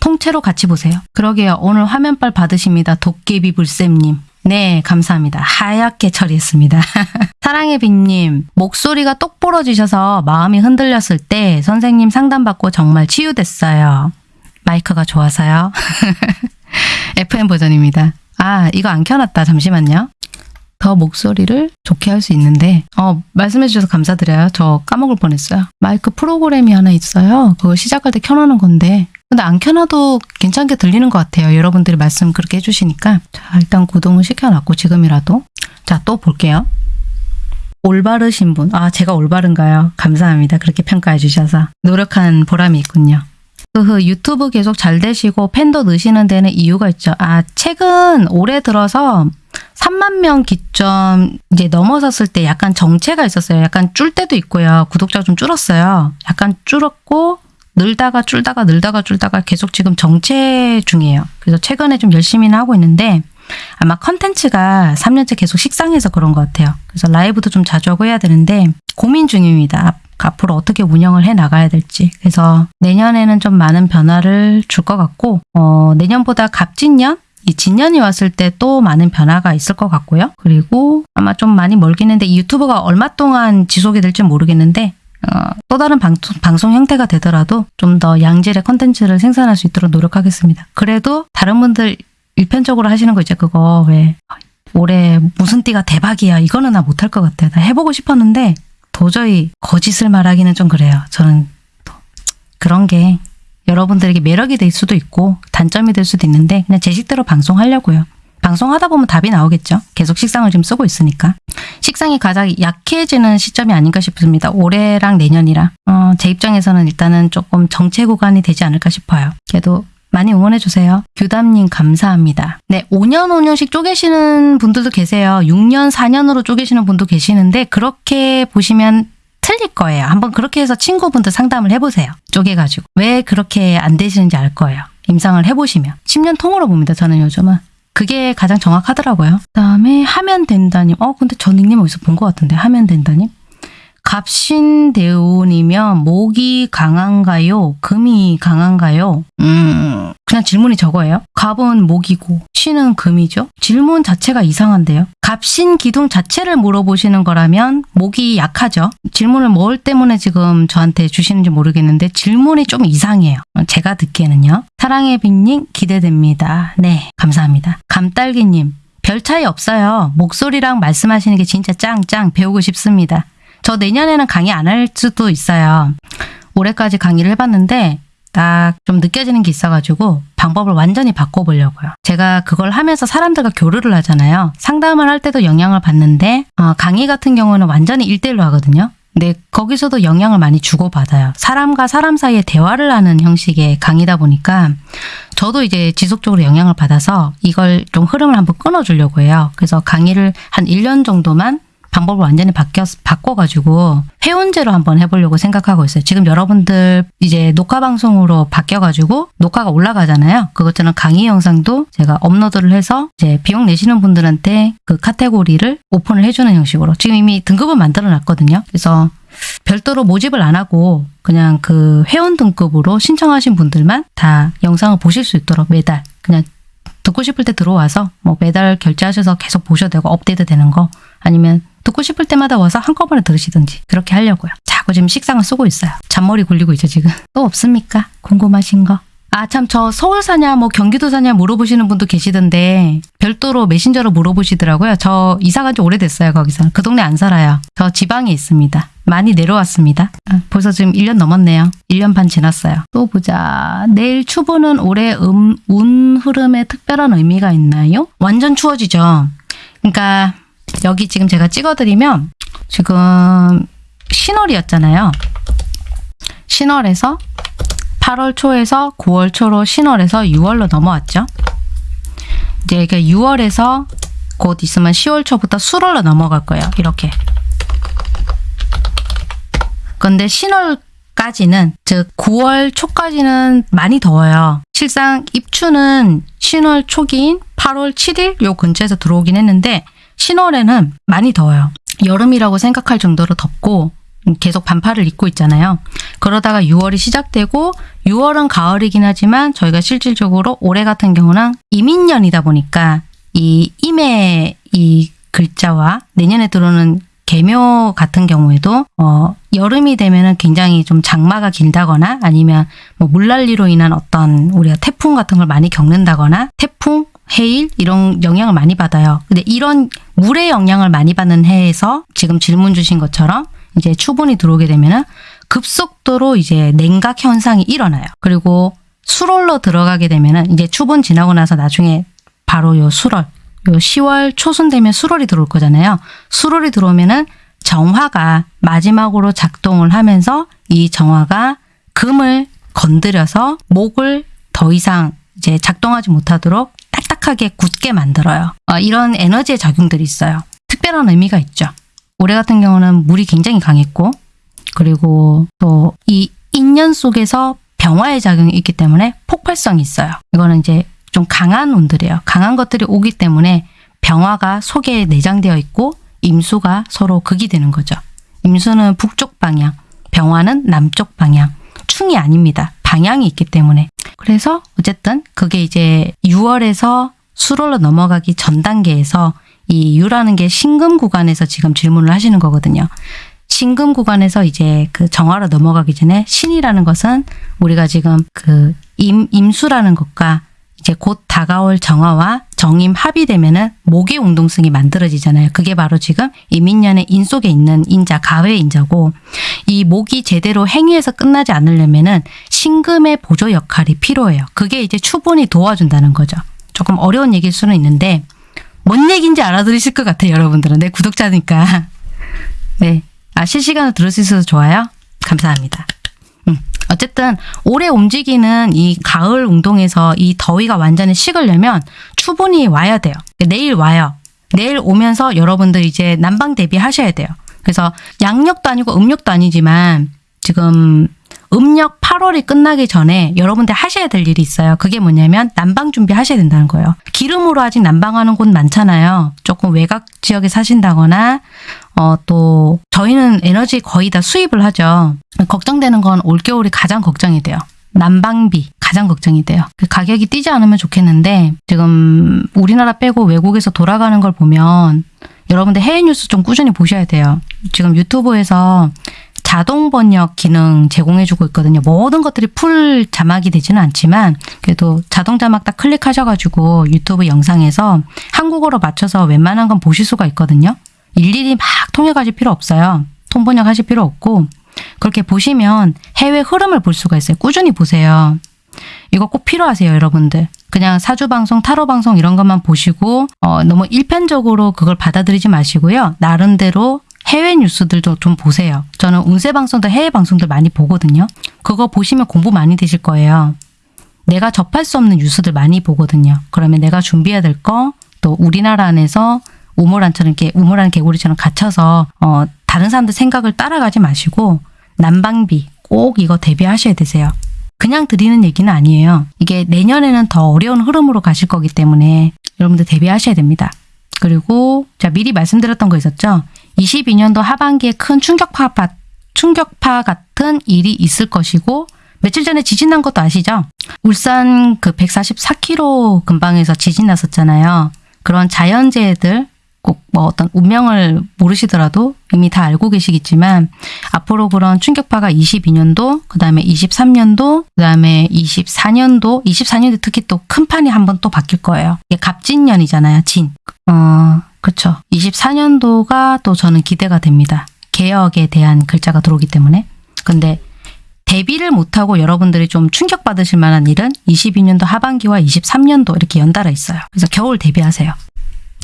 통째로 같이 보세요. 그러게요. 오늘 화면빨 받으십니다. 도깨비 불쌤님. 네, 감사합니다. 하얗게 처리했습니다. <laughs> 사랑의 빛님, 목소리가 똑 부러지셔서 마음이 흔들렸을 때 선생님 상담받고 정말 치유됐어요. 마이크가 좋아서요. <laughs> FM 버전입니다. 아, 이거 안 켜놨다. 잠시만요. 더 목소리를 좋게 할 수 있는데 어 말씀해 주셔서 감사드려요. 저 까먹을 뻔했어요. 마이크 프로그램이 하나 있어요. 그거 시작할 때 켜놓는 건데 근데 안 켜놔도 괜찮게 들리는 것 같아요. 여러분들이 말씀 그렇게 해주시니까. 자, 일단 구동을 시켜놨고, 지금이라도. 자, 또 볼게요. 올바르신 분. 아, 제가 올바른가요? 감사합니다. 그렇게 평가해 주셔서. 노력한 보람이 있군요. 흐흐, 유튜브 계속 잘 되시고 팬도 느시는 데는 이유가 있죠. 아, 최근 올해 들어서 3만 명 기점 이제 넘어섰을 때 약간 정체가 있었어요. 약간 줄 때도 있고요. 구독자가 좀 줄었어요. 약간 줄었고 늘다가 줄다가 늘다가 줄다가 계속 지금 정체 중이에요. 그래서 최근에 좀 열심히는 하고 있는데 아마 컨텐츠가 3년째 계속 식상해서 그런 것 같아요. 그래서 라이브도 좀 자주 하고 해야 되는데 고민 중입니다. 앞- 앞으로 어떻게 운영을 해 나가야 될지. 그래서 내년에는 좀 많은 변화를 줄 것 같고 어, 내년보다 갑진년 이 진년이 왔을 때 또 많은 변화가 있을 것 같고요. 그리고 아마 좀 많이 멀긴 했는데 이 유튜브가 얼마 동안 지속이 될지 모르겠는데 어, 또 다른 방송, 방송 형태가 되더라도 좀 더 양질의 컨텐츠를 생산할 수 있도록 노력하겠습니다. 그래도 다른 분들 일편적으로 하시는 거 있죠. 그거 왜 올해 무슨 띠가 대박이야. 이거는 나 못할 것 같아요. 나 해보고 싶었는데 도저히 거짓을 말하기는 좀 그래요. 저는 또 그런 게 여러분들에게 매력이 될 수도 있고 단점이 될 수도 있는데 그냥 제 식대로 방송하려고요. 방송하다 보면 답이 나오겠죠. 계속 식상을 지금 쓰고 있으니까. 식상이 가장 약해지는 시점이 아닌가 싶습니다. 올해랑 내년이랑. 어, 제 입장에서는 일단은 조금 정체 구간이 되지 않을까 싶어요. 그래도 많이 응원해주세요. 규담님 감사합니다. 네, 5년 5년씩 쪼개시는 분들도 계세요. 6년 4년으로 쪼개시는 분도 계시는데 그렇게 보시면 틀릴 거예요. 한번 그렇게 해서 친구분들 상담을 해보세요. 쪼개가지고. 왜 그렇게 안 되시는지 알 거예요. 임상을 해보시면. 10년 통으로 봅니다. 저는 요즘은. 그게 가장 정확하더라고요. 그 다음에 하면 된다님. 어, 근데 저 닉네임 어디서 본 것 같은데. 하면 된다님. 갑신대운이면 목이 강한가요? 금이 강한가요? 음, 그냥 질문이 저거예요. 갑은 목이고 신은 금이죠. 질문 자체가 이상한데요. 갑신 기둥 자체를 물어보시는 거라면 목이 약하죠. 질문을 뭘 때문에 지금 저한테 주시는지 모르겠는데 질문이 좀 이상해요. 제가 듣기에는요. 사랑의 빅님 기대됩니다. 네, 감사합니다. 감딸기님 별 차이 없어요. 목소리랑 말씀하시는 게 진짜 짱짱 배우고 싶습니다. 저 내년에는 강의 안 할 수도 있어요. 올해까지 강의를 해봤는데 딱 좀 느껴지는 게 있어가지고 방법을 완전히 바꿔보려고요. 제가 그걸 하면서 사람들과 교류를 하잖아요. 상담을 할 때도 영향을 받는데 어, 강의 같은 경우는 완전히 일대일로 하거든요. 근데 거기서도 영향을 많이 주고받아요. 사람과 사람 사이에 대화를 하는 형식의 강의다 보니까 저도 이제 지속적으로 영향을 받아서 이걸 좀 흐름을 한번 끊어주려고 해요. 그래서 강의를 한 1년 정도만 방법을 완전히 바뀌어, 바꿔가지고 회원제로 한번 해보려고 생각하고 있어요. 지금 여러분들 이제 녹화 방송으로 바뀌어가지고 녹화가 올라가잖아요. 그것처럼 강의 영상도 제가 업로드를 해서 이제 비용 내시는 분들한테 그 카테고리를 오픈을 해주는 형식으로 지금 이미 등급을 만들어 놨거든요. 그래서 별도로 모집을 안 하고 그냥 그 회원 등급으로 신청하신 분들만 다 영상을 보실 수 있도록 매달 그냥 듣고 싶을 때 들어와서 뭐 매달 결제하셔서 계속 보셔도 되고 업데이트 되는 거 아니면 듣고 싶을 때마다 와서 한꺼번에 들으시든지 그렇게 하려고요. 자꾸 지금 식상을 쓰고 있어요. 잔머리 굴리고 있죠 지금. <laughs> 또 없습니까? 궁금하신 거? 아 참 저 서울 사냐 뭐 경기도 사냐 물어보시는 분도 계시던데 별도로 메신저로 물어보시더라고요. 저 이사 간지 오래됐어요 거기서. 그 동네 안 살아요. 저 지방에 있습니다. 많이 내려왔습니다. 아, 벌써 지금 1년 넘었네요. 1년 반 지났어요. 또 보자. 내일 추보는 올해 음, 운 흐름에 특별한 의미가 있나요? 완전 추워지죠. 그러니까 여기 지금 제가 찍어드리면 지금 신월이었잖아요. 신월에서 8월 초에서 9월 초로 신월에서 6월로 넘어왔죠. 이제 이게 6월에서 곧 있으면 10월 초부터 수월로 넘어갈 거예요. 이렇게. 근데 신월까지는 즉 9월 초까지는 많이 더워요. 실상 입추는 신월 초기인 8월 7일 요 근처에서 들어오긴 했는데 신월에는 많이 더워요. 여름이라고 생각할 정도로 덥고 계속 반팔을 입고 있잖아요. 그러다가 6월이 시작되고 6월은 가을이긴 하지만 저희가 실질적으로 올해 같은 경우는 이민년이다 보니까 이 임의 이 글자와 내년에 들어오는 개묘 같은 경우에도 어, 여름이 되면은 굉장히 좀 장마가 길다거나 아니면 뭐 물난리로 인한 어떤 우리가 태풍 같은 걸 많이 겪는다거나 태풍 해일 이런 영향을 많이 받아요. 근데 이런 물의 영향을 많이 받는 해에서 지금 질문 주신 것처럼 이제 추분이 들어오게 되면은 급속도로 이제 냉각 현상이 일어나요. 그리고 수월로 들어가게 되면은 이제 추분 지나고 나서 나중에 바로 요 수월, 요 10월 초순 되면 수월이 들어올 거잖아요. 수월이 들어오면은 정화가 마지막으로 작동을 하면서 이 정화가 금을 건드려서 목을 더 이상 이제 작동하지 못하도록 딱딱하게 굳게 만들어요. 어, 이런 에너지의 작용들이 있어요. 특별한 의미가 있죠. 올해 같은 경우는 물이 굉장히 강했고 그리고 또 이 인연 속에서 병화의 작용이 있기 때문에 폭발성이 있어요. 이거는 이제 좀 강한 운들이에요. 강한 것들이 오기 때문에 병화가 속에 내장되어 있고 임수가 서로 극이 되는 거죠. 임수는 북쪽 방향, 병화는 남쪽 방향. 충이 아닙니다. 방향이 있기 때문에. 그래서 어쨌든 그게 이제 6월에서 수월로 넘어가기 전 단계에서 이 유라는 게 신금 구간에서 지금 질문을 하시는 거거든요. 신금 구간에서 이제 그 정화로 넘어가기 전에 신이라는 것은 우리가 지금 그 임, 임수라는 것과 이제 곧 다가올 정화와 정임 합이 되면은 목의 운동성이 만들어지잖아요. 그게 바로 지금 이민년의 인 속에 있는 인자, 가회 인자고 이 목이 제대로 행위에서 끝나지 않으려면은 신금의 보조 역할이 필요해요. 그게 이제 추분이 도와준다는 거죠. 조금 어려운 얘기일 수는 있는데 뭔 얘기인지 알아들으실 것 같아요, 여러분들은. 내 구독자니까. <laughs> 네. 아, 실시간으로 들을 수 있어서 좋아요. 감사합니다. 음, 어쨌든 올해 움직이는 이 가을 운동에서 이 더위가 완전히 식으려면 추분이 와야 돼요. 내일 와요. 내일 오면서 여러분들 이제 난방 대비하셔야 돼요. 그래서 양력도 아니고 음력도 아니지만 지금 음력 8월이 끝나기 전에 여러분들 하셔야 될 일이 있어요. 그게 뭐냐면 난방 준비하셔야 된다는 거예요. 기름으로 아직 난방하는 곳 많잖아요. 조금 외곽 지역에 사신다거나 어, 또 저희는 에너지 거의 다 수입을 하죠. 걱정되는 건 올겨울이 가장 걱정이 돼요. 난방비 가장 걱정이 돼요. 그 가격이 뛰지 않으면 좋겠는데 지금 우리나라 빼고 외국에서 돌아가는 걸 보면 여러분들 해외 뉴스 좀 꾸준히 보셔야 돼요. 지금 유튜브에서 자동 번역 기능 제공해주고 있거든요. 모든 것들이 풀 자막이 되지는 않지만 그래도 자동 자막 딱 클릭하셔가지고 유튜브 영상에서 한국어로 맞춰서 웬만한 건 보실 수가 있거든요. 일일이 막 통역하실 필요 없어요. 통번역 하실 필요 없고 그렇게 보시면 해외 흐름을 볼 수가 있어요. 꾸준히 보세요. 이거 꼭 필요하세요, 여러분들. 그냥 사주 방송, 타로 방송 이런 것만 보시고 어, 너무 일편적으로 그걸 받아들이지 마시고요. 나름대로 해외 뉴스들도 좀 보세요. 저는 운세 방송도 해외 방송들 많이 보거든요. 그거 보시면 공부 많이 되실 거예요. 내가 접할 수 없는 뉴스들 많이 보거든요. 그러면 내가 준비해야 될 거, 또 우리나라 안에서 우물안처럼 이렇게 우물안 개구리처럼 갇혀서 어, 다른 사람들 생각을 따라가지 마시고 난방비 꼭 이거 대비하셔야 되세요. 그냥 드리는 얘기는 아니에요. 이게 내년에는 더 어려운 흐름으로 가실 거기 때문에 여러분들 대비하셔야 됩니다. 그리고 자 미리 말씀드렸던 거 있었죠. 22년도 하반기에 큰 충격파 충격파 같은 일이 있을 것이고 며칠 전에 지진 난 것도 아시죠? 울산 그 144km 근방에서 지진 났었잖아요. 그런 자연재해들 꼭 뭐 어떤 운명을 모르시더라도 이미 다 알고 계시겠지만 앞으로 그런 충격파가 22년도, 그 다음에 23년도, 그 다음에 24년도, 24년도 특히 또 큰 판이 한번 또 바뀔 거예요. 이게 갑진년이잖아요, 진. 어, 그쵸. 24년도가 또 저는 기대가 됩니다. 개혁에 대한 글자가 들어오기 때문에. 근데 대비를 못하고 여러분들이 좀 충격받으실 만한 일은 22년도 하반기와 23년도 이렇게 연달아 있어요. 그래서 겨울 대비하세요.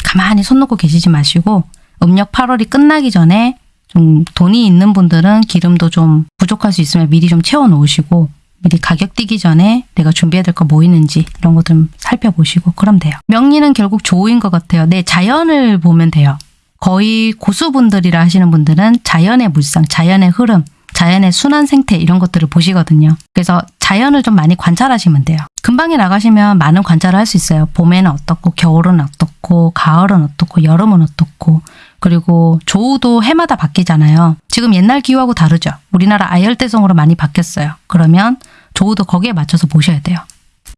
가만히 손 놓고 계시지 마시고 음력 8월이 끝나기 전에 좀 돈이 있는 분들은 기름도 좀 부족할 수 있으면 미리 좀 채워 놓으시고 미리 가격 뛰기 전에 내가 준비해야 될 거 뭐 있는지 이런 거 좀 살펴보시고 그럼 돼요. 명리는 결국 조우인 것 같아요. 네, 자연을 보면 돼요. 거의 고수분들이라 하시는 분들은 자연의 물상, 자연의 흐름, 자연의 순환 생태 이런 것들을 보시거든요. 그래서 자연을 좀 많이 관찰하시면 돼요. 금방에 나가시면 많은 관찰을 할 수 있어요. 봄에는 어떻고 겨울은 어떻고 가을은 어떻고 여름은 어떻고 그리고 조우도 해마다 바뀌잖아요. 지금 옛날 기후하고 다르죠. 우리나라 아열대성으로 많이 바뀌었어요. 그러면 조우도 거기에 맞춰서 보셔야 돼요.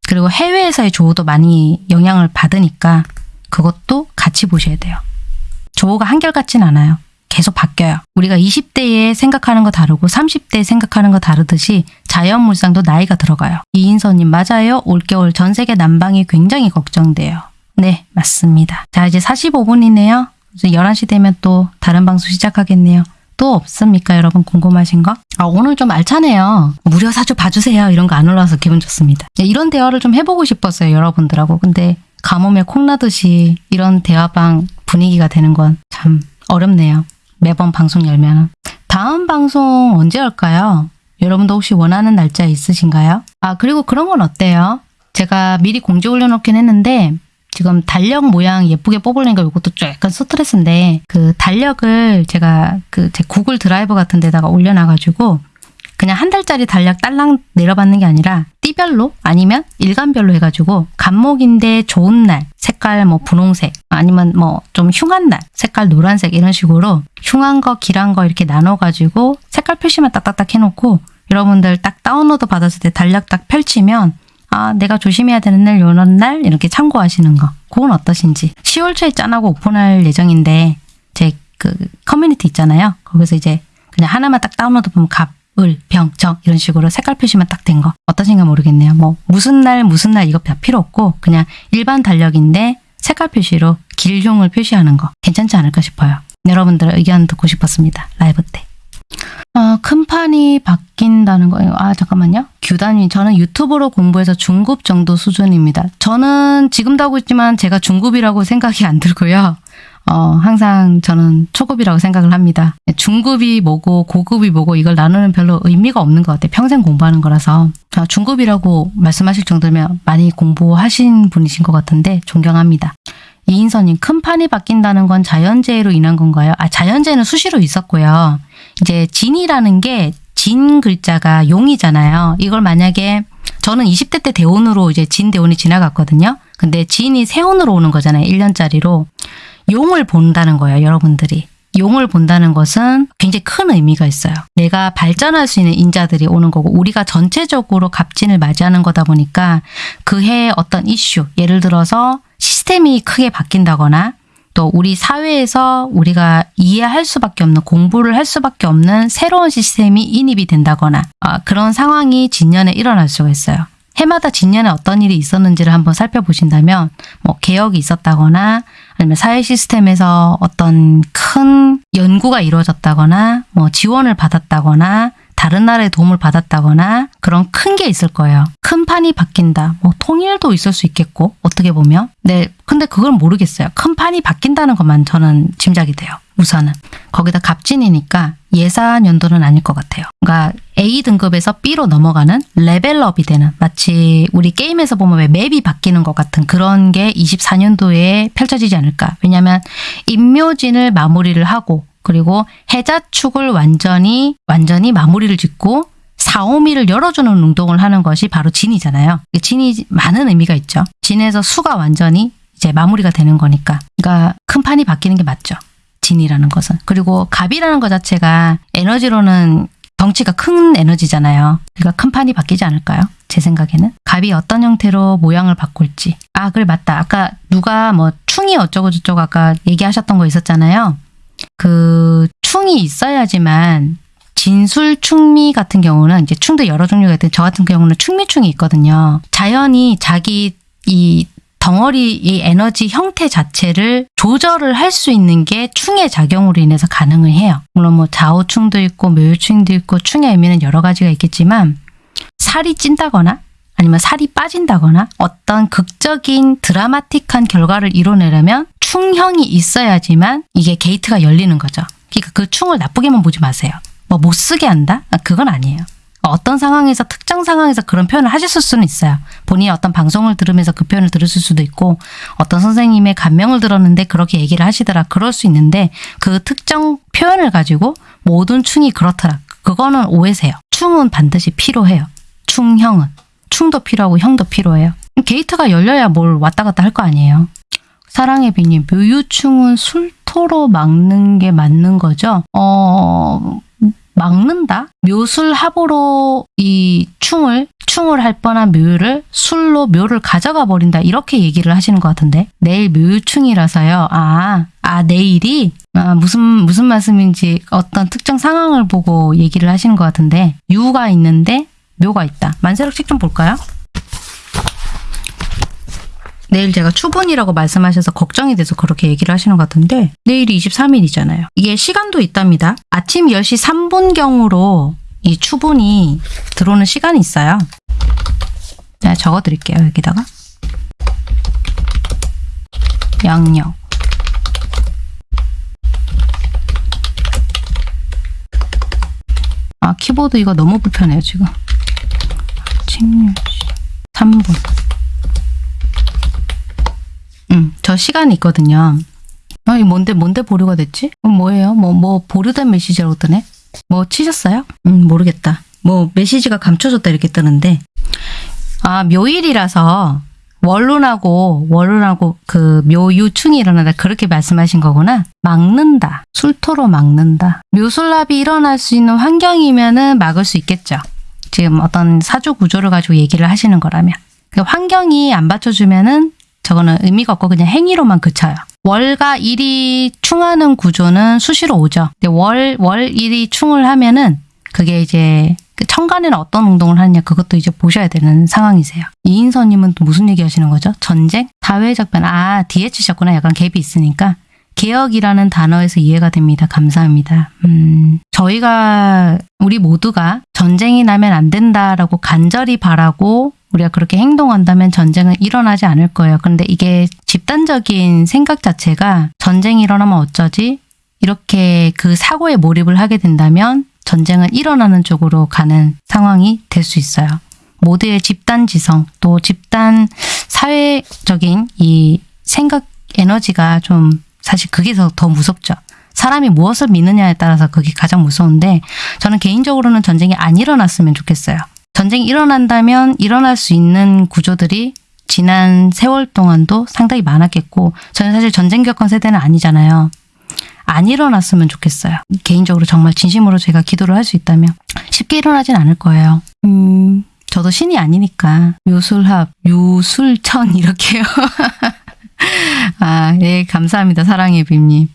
그리고 해외에서의 조우도 많이 영향을 받으니까 그것도 같이 보셔야 돼요. 조우가 한결같진 않아요. 계속 바뀌어요. 우리가 20대에 생각하는 거 다르고 30대에 생각하는 거 다르듯이 자연물상도 나이가 들어가요. 이인서님 맞아요. 올겨울 전 세계 난방이 굉장히 걱정돼요. 네 맞습니다. 자 이제 45분이네요. 이제 11시 되면 또 다른 방송 시작하겠네요. 또또 없습니까 여러분 궁금하신 거? 아 오늘 좀 알차네요. 무료 사주 봐주세요 이런 거 안 올라와서 기분 좋습니다. 네, 이런 대화를 좀 해보고 싶었어요 여러분들하고. 근데 가뭄에 콩나듯이 이런 대화방 분위기가 되는 건 참 어렵네요. 매번 방송 열면. 다음 방송 언제 할까요? 여러분도 혹시 원하는 날짜 있으신가요? 아 그리고 그런 건 어때요? 제가 미리 공지 올려놓긴 했는데 지금 달력 모양 예쁘게 뽑으려니까 이것도 좀 약간 스트레스인데 그 달력을 제가 그 제 구글 드라이브 같은 데다가 올려놔가지고 그냥 한 달짜리 달력 딸랑 내려받는 게 아니라 띠별로 아니면 일간별로 해가지고 갑목인데 좋은 날 색깔 뭐 분홍색 아니면 뭐 좀 흉한 날 색깔 노란색 이런 식으로 흉한 거 길한 거 이렇게 나눠가지고 색깔 표시만 딱딱딱 해놓고 여러분들 딱 다운로드 받았을 때 달력 딱 펼치면 아 내가 조심해야 되는 날 요런 날 이렇게 참고하시는 거. 그건 어떠신지. 10월 초에 짠하고 오픈할 예정인데 제 그 커뮤니티 있잖아요. 거기서 이제 그냥 하나만 딱 다운로드 보면 갑, 을, 병, 정 이런 식으로 색깔 표시만 딱 된 거. 어떠신가 모르겠네요. 뭐 무슨 날 무슨 날 이거 다 필요 없고 그냥 일반 달력인데 색깔 표시로 길흉을 표시하는 거 괜찮지 않을까 싶어요. 여러분들의 의견 듣고 싶었습니다. 라이브 때 아, 큰 판이 바뀐다는 거예요. 아, 잠깐만요. 규단위. 저는 유튜브로 공부해서 중급 정도 수준입니다. 저는 지금도 하고 있지만 제가 중급이라고 생각이 안 들고요. 어, 항상 저는 초급이라고 생각을 합니다. 중급이 뭐고 고급이 뭐고 이걸 나누는 별로 의미가 없는 것 같아요. 평생 공부하는 거라서. 아, 중급이라고 말씀하실 정도면 많이 공부하신 분이신 것 같은데 존경합니다. 이인선님, 큰 판이 바뀐다는 건 자연재해로 인한 건가요? 아, 자연재해는 수시로 있었고요. 이제 진이라는 게 진 글자가 용이잖아요. 이걸 만약에 저는 20대 때 대운으로 이제 진 대운이 지나갔거든요. 근데 진이 세운으로 오는 거잖아요. 1년짜리로. 용을 본다는 거예요. 여러분들이. 용을 본다는 것은 굉장히 큰 의미가 있어요. 내가 발전할 수 있는 인자들이 오는 거고 우리가 전체적으로 갑진을 맞이하는 거다 보니까 그 해의 어떤 이슈 예를 들어서 시스템이 크게 바뀐다거나 또 우리 사회에서 우리가 이해할 수밖에 없는 공부를 할 수밖에 없는 새로운 시스템이 인입이 된다거나 아, 그런 상황이 진년에 일어날 수가 있어요. 해마다 진년에 어떤 일이 있었는지를 한번 살펴보신다면 뭐 개혁이 있었다거나 아니면 사회 시스템에서 어떤 큰 연구가 이루어졌다거나 뭐 지원을 받았다거나 다른 나라의 도움을 받았다거나 그런 큰 게 있을 거예요. 큰 판이 바뀐다. 뭐 통일도 있을 수 있겠고 어떻게 보면. 네, 근데 그걸 모르겠어요. 큰 판이 바뀐다는 것만 저는 짐작이 돼요. 우선은. 거기다 갑진이니까 예산 연도는 아닐 것 같아요. 그러니까 A 등급에서 B로 넘어가는 레벨업이 되는 마치 우리 게임에서 보면 왜 맵이 바뀌는 것 같은 그런 게 24년도에 펼쳐지지 않을까. 왜냐하면 임묘진을 마무리를 하고 그리고 해자축을 완전히 완전히 마무리를 짓고 사오미를 열어주는 운동을 하는 것이 바로 진이잖아요. 진이 많은 의미가 있죠. 진에서 수가 완전히 이제 마무리가 되는 거니까. 그러니까 큰 판이 바뀌는 게 맞죠. 진이라는 것은. 그리고 갑이라는 것 자체가 에너지로는 덩치가 큰 에너지잖아요. 그러니까 큰 판이 바뀌지 않을까요? 제 생각에는. 갑이 어떤 형태로 모양을 바꿀지. 아, 그래, 맞다. 아까 누가 뭐 충이 어쩌고저쩌고 아까 얘기하셨던 거 있었잖아요. 그 충이 있어야지만 진술 충미 같은 경우는 이제 충도 여러 종류가 있는데 저 같은 경우는 충미충이 있거든요. 자연이 자기 이 덩어리 이 에너지 형태 자체를 조절을 할 수 있는 게 충의 작용으로 인해서 가능을 해요. 물론 뭐 좌우충도 있고 묘유충도 있고 충의 의미는 여러 가지가 있겠지만 살이 찐다거나 아니면 살이 빠진다거나 어떤 극적인 드라마틱한 결과를 이뤄내려면 충형이 있어야지만 이게 게이트가 열리는 거죠. 그러니까 그 충을 나쁘게만 보지 마세요. 뭐 못 쓰게 한다? 아, 그건 아니에요. 어떤 상황에서 특정 상황에서 그런 표현을 하셨을 수는 있어요. 본인이 어떤 방송을 들으면서 그 표현을 들으실 수도 있고 어떤 선생님의 감명을 들었는데 그렇게 얘기를 하시더라. 그럴 수 있는데 그 특정 표현을 가지고 모든 충이 그렇더라. 그거는 오해세요. 충은 반드시 필요해요. 충형은. 충도 필요하고 형도 필요해요. 게이트가 열려야 뭘 왔다 갔다 할 거 아니에요. 사랑의 비님, 묘유충은 술토로 막는 게 맞는 거죠? 어, 막는다? 묘술합으로 이 충을, 충을 할 뻔한 묘유를 술로 묘를 가져가 버린다. 이렇게 얘기를 하시는 것 같은데. 내일 묘유충이라서요. 아, 아, 내일이? 아, 무슨, 무슨 말씀인지 어떤 특정 상황을 보고 얘기를 하시는 것 같은데. 유가 있는데 묘가 있다. 만세력책 좀 볼까요? 내일 제가 추분이라고 말씀하셔서 걱정이 돼서 그렇게 얘기를 하시는 것 같은데 내일이 23일이잖아요. 이게 시간도 있답니다. 아침 10시 3분경으로 이 추분이 들어오는 시간이 있어요. 제가 적어드릴게요. 여기다가 양력 아 키보드 이거 너무 불편해요 지금 10시 3분 음, 저 시간이 있거든요. 아, 이 뭔데, 뭔데 보류가 됐지? 어, 뭐예요? 뭐, 뭐, 보류된 메시지라고 뜨네? 뭐, 치셨어요? 음, 모르겠다. 뭐, 메시지가 감춰졌다 이렇게 뜨는데. 아, 묘일이라서, 원론하고, 원론하고, 그, 묘유충이 일어나다. 그렇게 말씀하신 거구나. 막는다. 술토로 막는다. 묘술랍이 일어날 수 있는 환경이면은 막을 수 있겠죠. 지금 어떤 사주 구조를 가지고 얘기를 하시는 거라면. 그 환경이 안 받쳐주면은 저거는 의미가 없고 그냥 행위로만 그쳐요. 월과 일이 충하는 구조는 수시로 오죠. 근데 월, 월, 일이 충을 하면은 그게 이제 그 천간에는 어떤 운동을 하느냐 그것도 이제 보셔야 되는 상황이세요. 이인서님은 또 무슨 얘기 하시는 거죠? 전쟁? 사회적 변화. 아, 뒤에 치셨구나. 약간 갭이 있으니까. 개혁이라는 단어에서 이해가 됩니다. 감사합니다. 음, 저희가, 우리 모두가 전쟁이 나면 안 된다라고 간절히 바라고 우리가 그렇게 행동한다면 전쟁은 일어나지 않을 거예요. 그런데 이게 집단적인 생각 자체가 전쟁이 일어나면 어쩌지? 이렇게 그 사고에 몰입을 하게 된다면 전쟁은 일어나는 쪽으로 가는 상황이 될 수 있어요. 모두의 집단 지성, 또 집단 사회적인 이 생각 에너지가 좀 사실 그게 더, 더 무섭죠. 사람이 무엇을 믿느냐에 따라서 그게 가장 무서운데 저는 개인적으로는 전쟁이 안 일어났으면 좋겠어요. 전쟁이 일어난다면 일어날 수 있는 구조들이 지난 세월 동안도 상당히 많았겠고 저는 사실 전쟁 겪은 세대는 아니잖아요. 안 일어났으면 좋겠어요. 개인적으로 정말 진심으로 제가 기도를 할 수 있다면 쉽게 일어나진 않을 거예요. 음, 저도 신이 아니니까 묘술합, 유술천 이렇게요. <laughs> 아, 예, 감사합니다. 사랑의 빔님.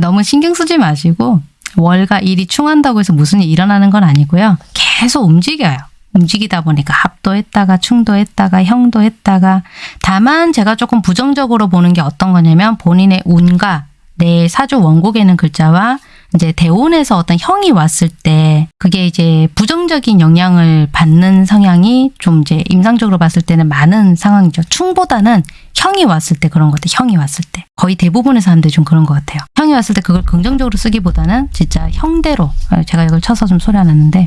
너무 신경 쓰지 마시고 월과 일이 충한다고 해서 무슨 일이 일어나는 건 아니고요. 계속 움직여요. 움직이다 보니까 합도 했다가 충도 했다가 형도 했다가 다만 제가 조금 부정적으로 보는 게 어떤 거냐면 본인의 운과 내 사주 원곡에는 글자와 이제 대운에서 어떤 형이 왔을 때 그게 이제 부정적인 영향을 받는 성향이 좀 이제 임상적으로 봤을 때는 많은 상황이죠. 충보다는 형이 왔을 때 그런 것 같아요. 형이 왔을 때. 거의 대부분의 사람들이 좀 그런 것 같아요. 형이 왔을 때 그걸 긍정적으로 쓰기보다는 진짜 형대로 제가 이걸 쳐서 좀 소리 안 났는데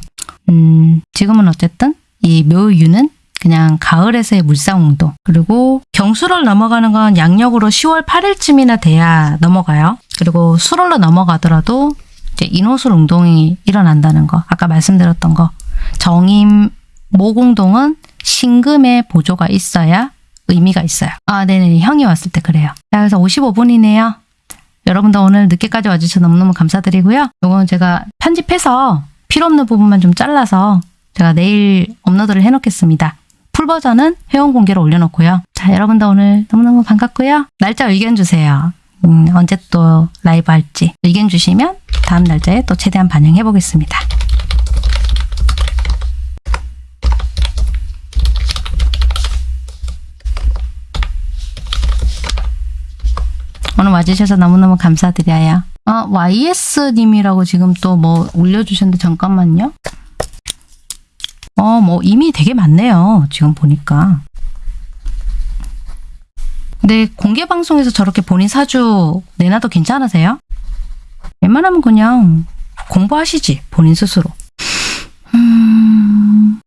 음, 지금은 어쨌든 이 묘유는 그냥 가을에서의 물상운동 그리고 경수를 넘어가는 건 양력으로 10월 8일쯤이나 돼야 넘어가요. 그리고 수월로 넘어가더라도 이제 인호술 운동이 일어난다는 거 아까 말씀드렸던 거 정임 모공동은 신금의 보조가 있어야 의미가 있어요. 아 네네 형이 왔을 때 그래요. 자 그래서 55분이네요. 여러분도 오늘 늦게까지 와주셔서 너무너무 감사드리고요. 이건 제가 편집해서 필요 없는 부분만 좀 잘라서 제가 내일 업로드를 해놓겠습니다. 풀 버전은 회원 공개로 올려놓고요. 자, 여러분들 오늘 너무너무 반갑고요. 날짜 의견 주세요. 음, 언제 또 라이브 할지 의견 주시면 다음 날짜에 또 최대한 반영해 보겠습니다. 오늘 와주셔서 너무너무 감사드려요. 아, YS님이라고 지금 또 뭐 올려주셨는데 잠깐만요. 어, 뭐 이미 되게 많네요. 지금 보니까. 근데 공개 방송에서 저렇게 본인 사주 내놔도 괜찮으세요? 웬만하면 그냥 공부하시지 본인 스스로. 음,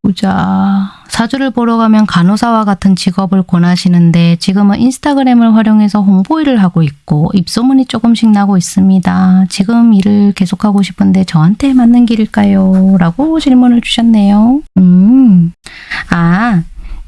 보자. 사주를 보러 가면 간호사와 같은 직업을 권하시는데 지금은 인스타그램을 활용해서 홍보 일을 하고 있고 입소문이 조금씩 나고 있습니다. 지금 일을 계속하고 싶은데 저한테 맞는 길일까요? 라고 질문을 주셨네요. 음, 아,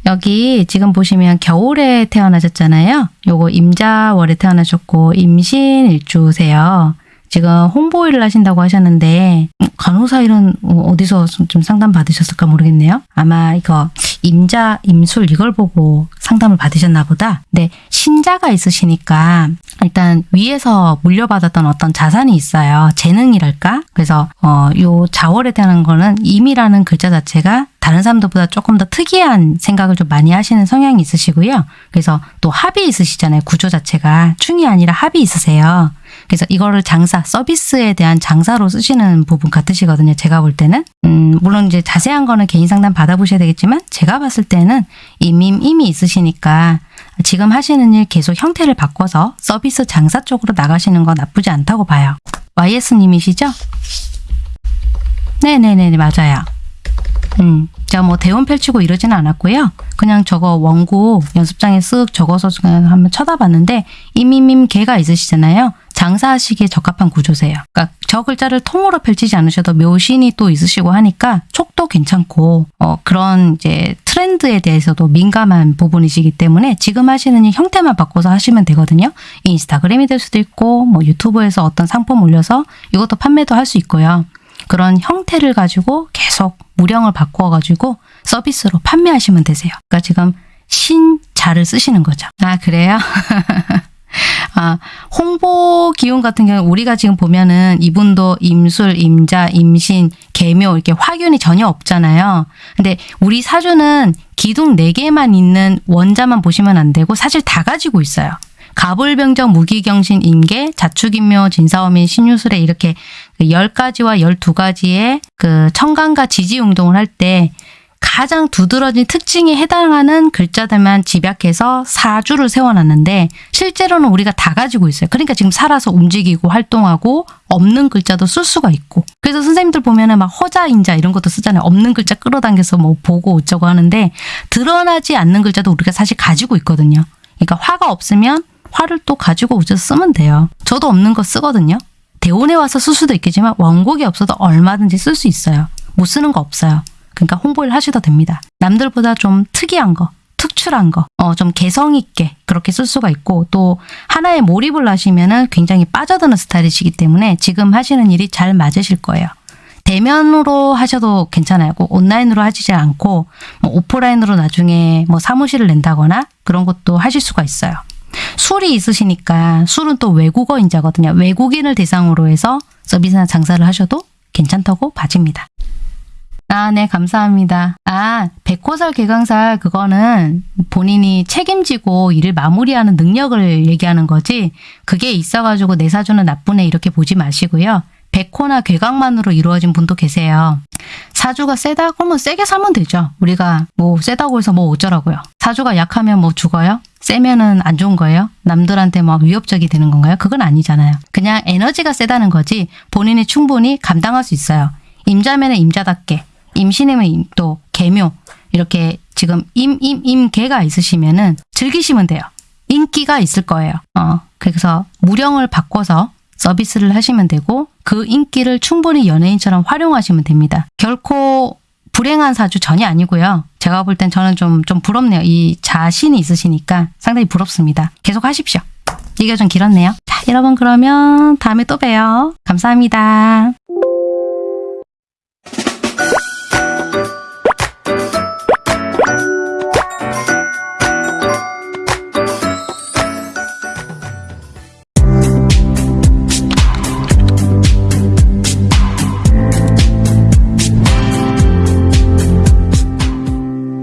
여기 지금 보시면 겨울에 태어나셨잖아요. 요거 임자월에 태어나셨고 임신 일주세요. 지금 홍보 일을 하신다고 하셨는데 간호사 일은 어디서 좀 상담 받으셨을까 모르겠네요. 아마 이거 임자, 임술 이걸 보고 상담을 받으셨나 보다. 근데 신자가 있으시니까 일단 위에서 물려받았던 어떤 자산이 있어요. 재능이랄까? 그래서 어, 요 자월에 대한 거는 임이라는 글자 자체가 다른 사람들보다 조금 더 특이한 생각을 좀 많이 하시는 성향이 있으시고요. 그래서 또 합이 있으시잖아요. 구조 자체가 충이 아니라 합이 있으세요. 그래서 이거를 장사, 서비스에 대한 장사로 쓰시는 부분 같으시거든요. 제가 볼 때는. 음, 물론 이제 자세한 거는 개인 상담 받아보셔야 되겠지만 제가 봤을 때는 이미, 이미 있으시니까 지금 하시는 일 계속 형태를 바꿔서 서비스 장사 쪽으로 나가시는 건 나쁘지 않다고 봐요. YS님이시죠? 네네네, 맞아요. 음, 제가 뭐 대원 펼치고 이러지는 않았고요. 그냥 저거 원고 연습장에 쓱 적어서 그냥 한번 쳐다봤는데 이미밈 개가 있으시잖아요. 장사하시기에 적합한 구조세요. 그러니까 저 글자를 통으로 펼치지 않으셔도 묘신이 또 있으시고 하니까 촉도 괜찮고 어, 그런 이제 트렌드에 대해서도 민감한 부분이시기 때문에 지금 하시는 일 형태만 바꿔서 하시면 되거든요. 인스타그램이 될 수도 있고 뭐 유튜브에서 어떤 상품 올려서 이것도 판매도 할 수 있고요. 그런 형태를 가지고 계속 무령을 바꾸어 가지고 서비스로 판매하시면 되세요. 그러니까 지금 신자를 쓰시는 거죠. 아 그래요? <laughs> 아, 홍보 기운 같은 경우 우리가 지금 보면은 이분도 임술, 임자, 임신, 계묘 이렇게 화균이 전혀 없잖아요. 근데 우리 사주는 기둥 4개만 있는 원자만 보시면 안 되고 사실 다 가지고 있어요. 가불병정, 무기경신, 임계, 자축인묘, 진사오민, 신유술에 이렇게 그 10가지와 12가지의 그 청간과 지지 운동을 할 때 가장 두드러진 특징에 해당하는 글자들만 집약해서 사주를 세워놨는데 실제로는 우리가 다 가지고 있어요. 그러니까 지금 살아서 움직이고 활동하고 없는 글자도 쓸 수가 있고 그래서 선생님들 보면은 막 허자인자 이런 것도 쓰잖아요. 없는 글자 끌어당겨서 뭐 보고 어쩌고 하는데 드러나지 않는 글자도 우리가 사실 가지고 있거든요. 그러니까 화가 없으면 화를 또 가지고 오셔서 쓰면 돼요. 저도 없는 거 쓰거든요. 대원에 와서 쓸 수도 있겠지만 원곡이 없어도 얼마든지 쓸 수 있어요. 못 쓰는 거 없어요. 그러니까 홍보를 하셔도 됩니다. 남들보다 좀 특이한 거, 특출한 거, 어, 좀 개성 있게 그렇게 쓸 수가 있고 또 하나에 몰입을 하시면은 굉장히 빠져드는 스타일이시기 때문에 지금 하시는 일이 잘 맞으실 거예요. 대면으로 하셔도 괜찮아요. 꼭 온라인으로 하시지 않고 뭐 오프라인으로 나중에 뭐 사무실을 낸다거나 그런 것도 하실 수가 있어요. 술이 있으시니까 술은 또 외국어 인자거든요. 외국인을 대상으로 해서 서비스나 장사를 하셔도 괜찮다고 봐집니다. 아, 네, 감사합니다. 아, 백호살 개강살 그거는 본인이 책임지고 일을 마무리하는 능력을 얘기하는 거지 그게 있어가지고 내 사주는 나쁘네 이렇게 보지 마시고요. 백호나 괴강만으로 이루어진 분도 계세요. 사주가 세다? 그러면 세게 살면 되죠. 우리가 뭐 세다고 해서 뭐 어쩌라고요. 사주가 약하면 뭐 죽어요? 세면은 안 좋은 거예요? 남들한테 막 위협적이 되는 건가요? 그건 아니잖아요. 그냥 에너지가 세다는 거지 본인이 충분히 감당할 수 있어요. 임자면은 임자답게, 임신이면 임- 또 개묘 이렇게 지금 임, 임, 임 개가 있으시면은 즐기시면 돼요. 인기가 있을 거예요. 어, 그래서 무령을 바꿔서 서비스를 하시면 되고 그 인기를 충분히 연예인처럼 활용하시면 됩니다. 결코 불행한 사주 전혀 아니고요. 제가 볼 땐 저는 좀, 좀 부럽네요. 이 자신이 있으시니까 상당히 부럽습니다. 계속 하십시오. 얘기가 좀 길었네요. 자, 여러분 그러면 다음에 또 봬요. 감사합니다.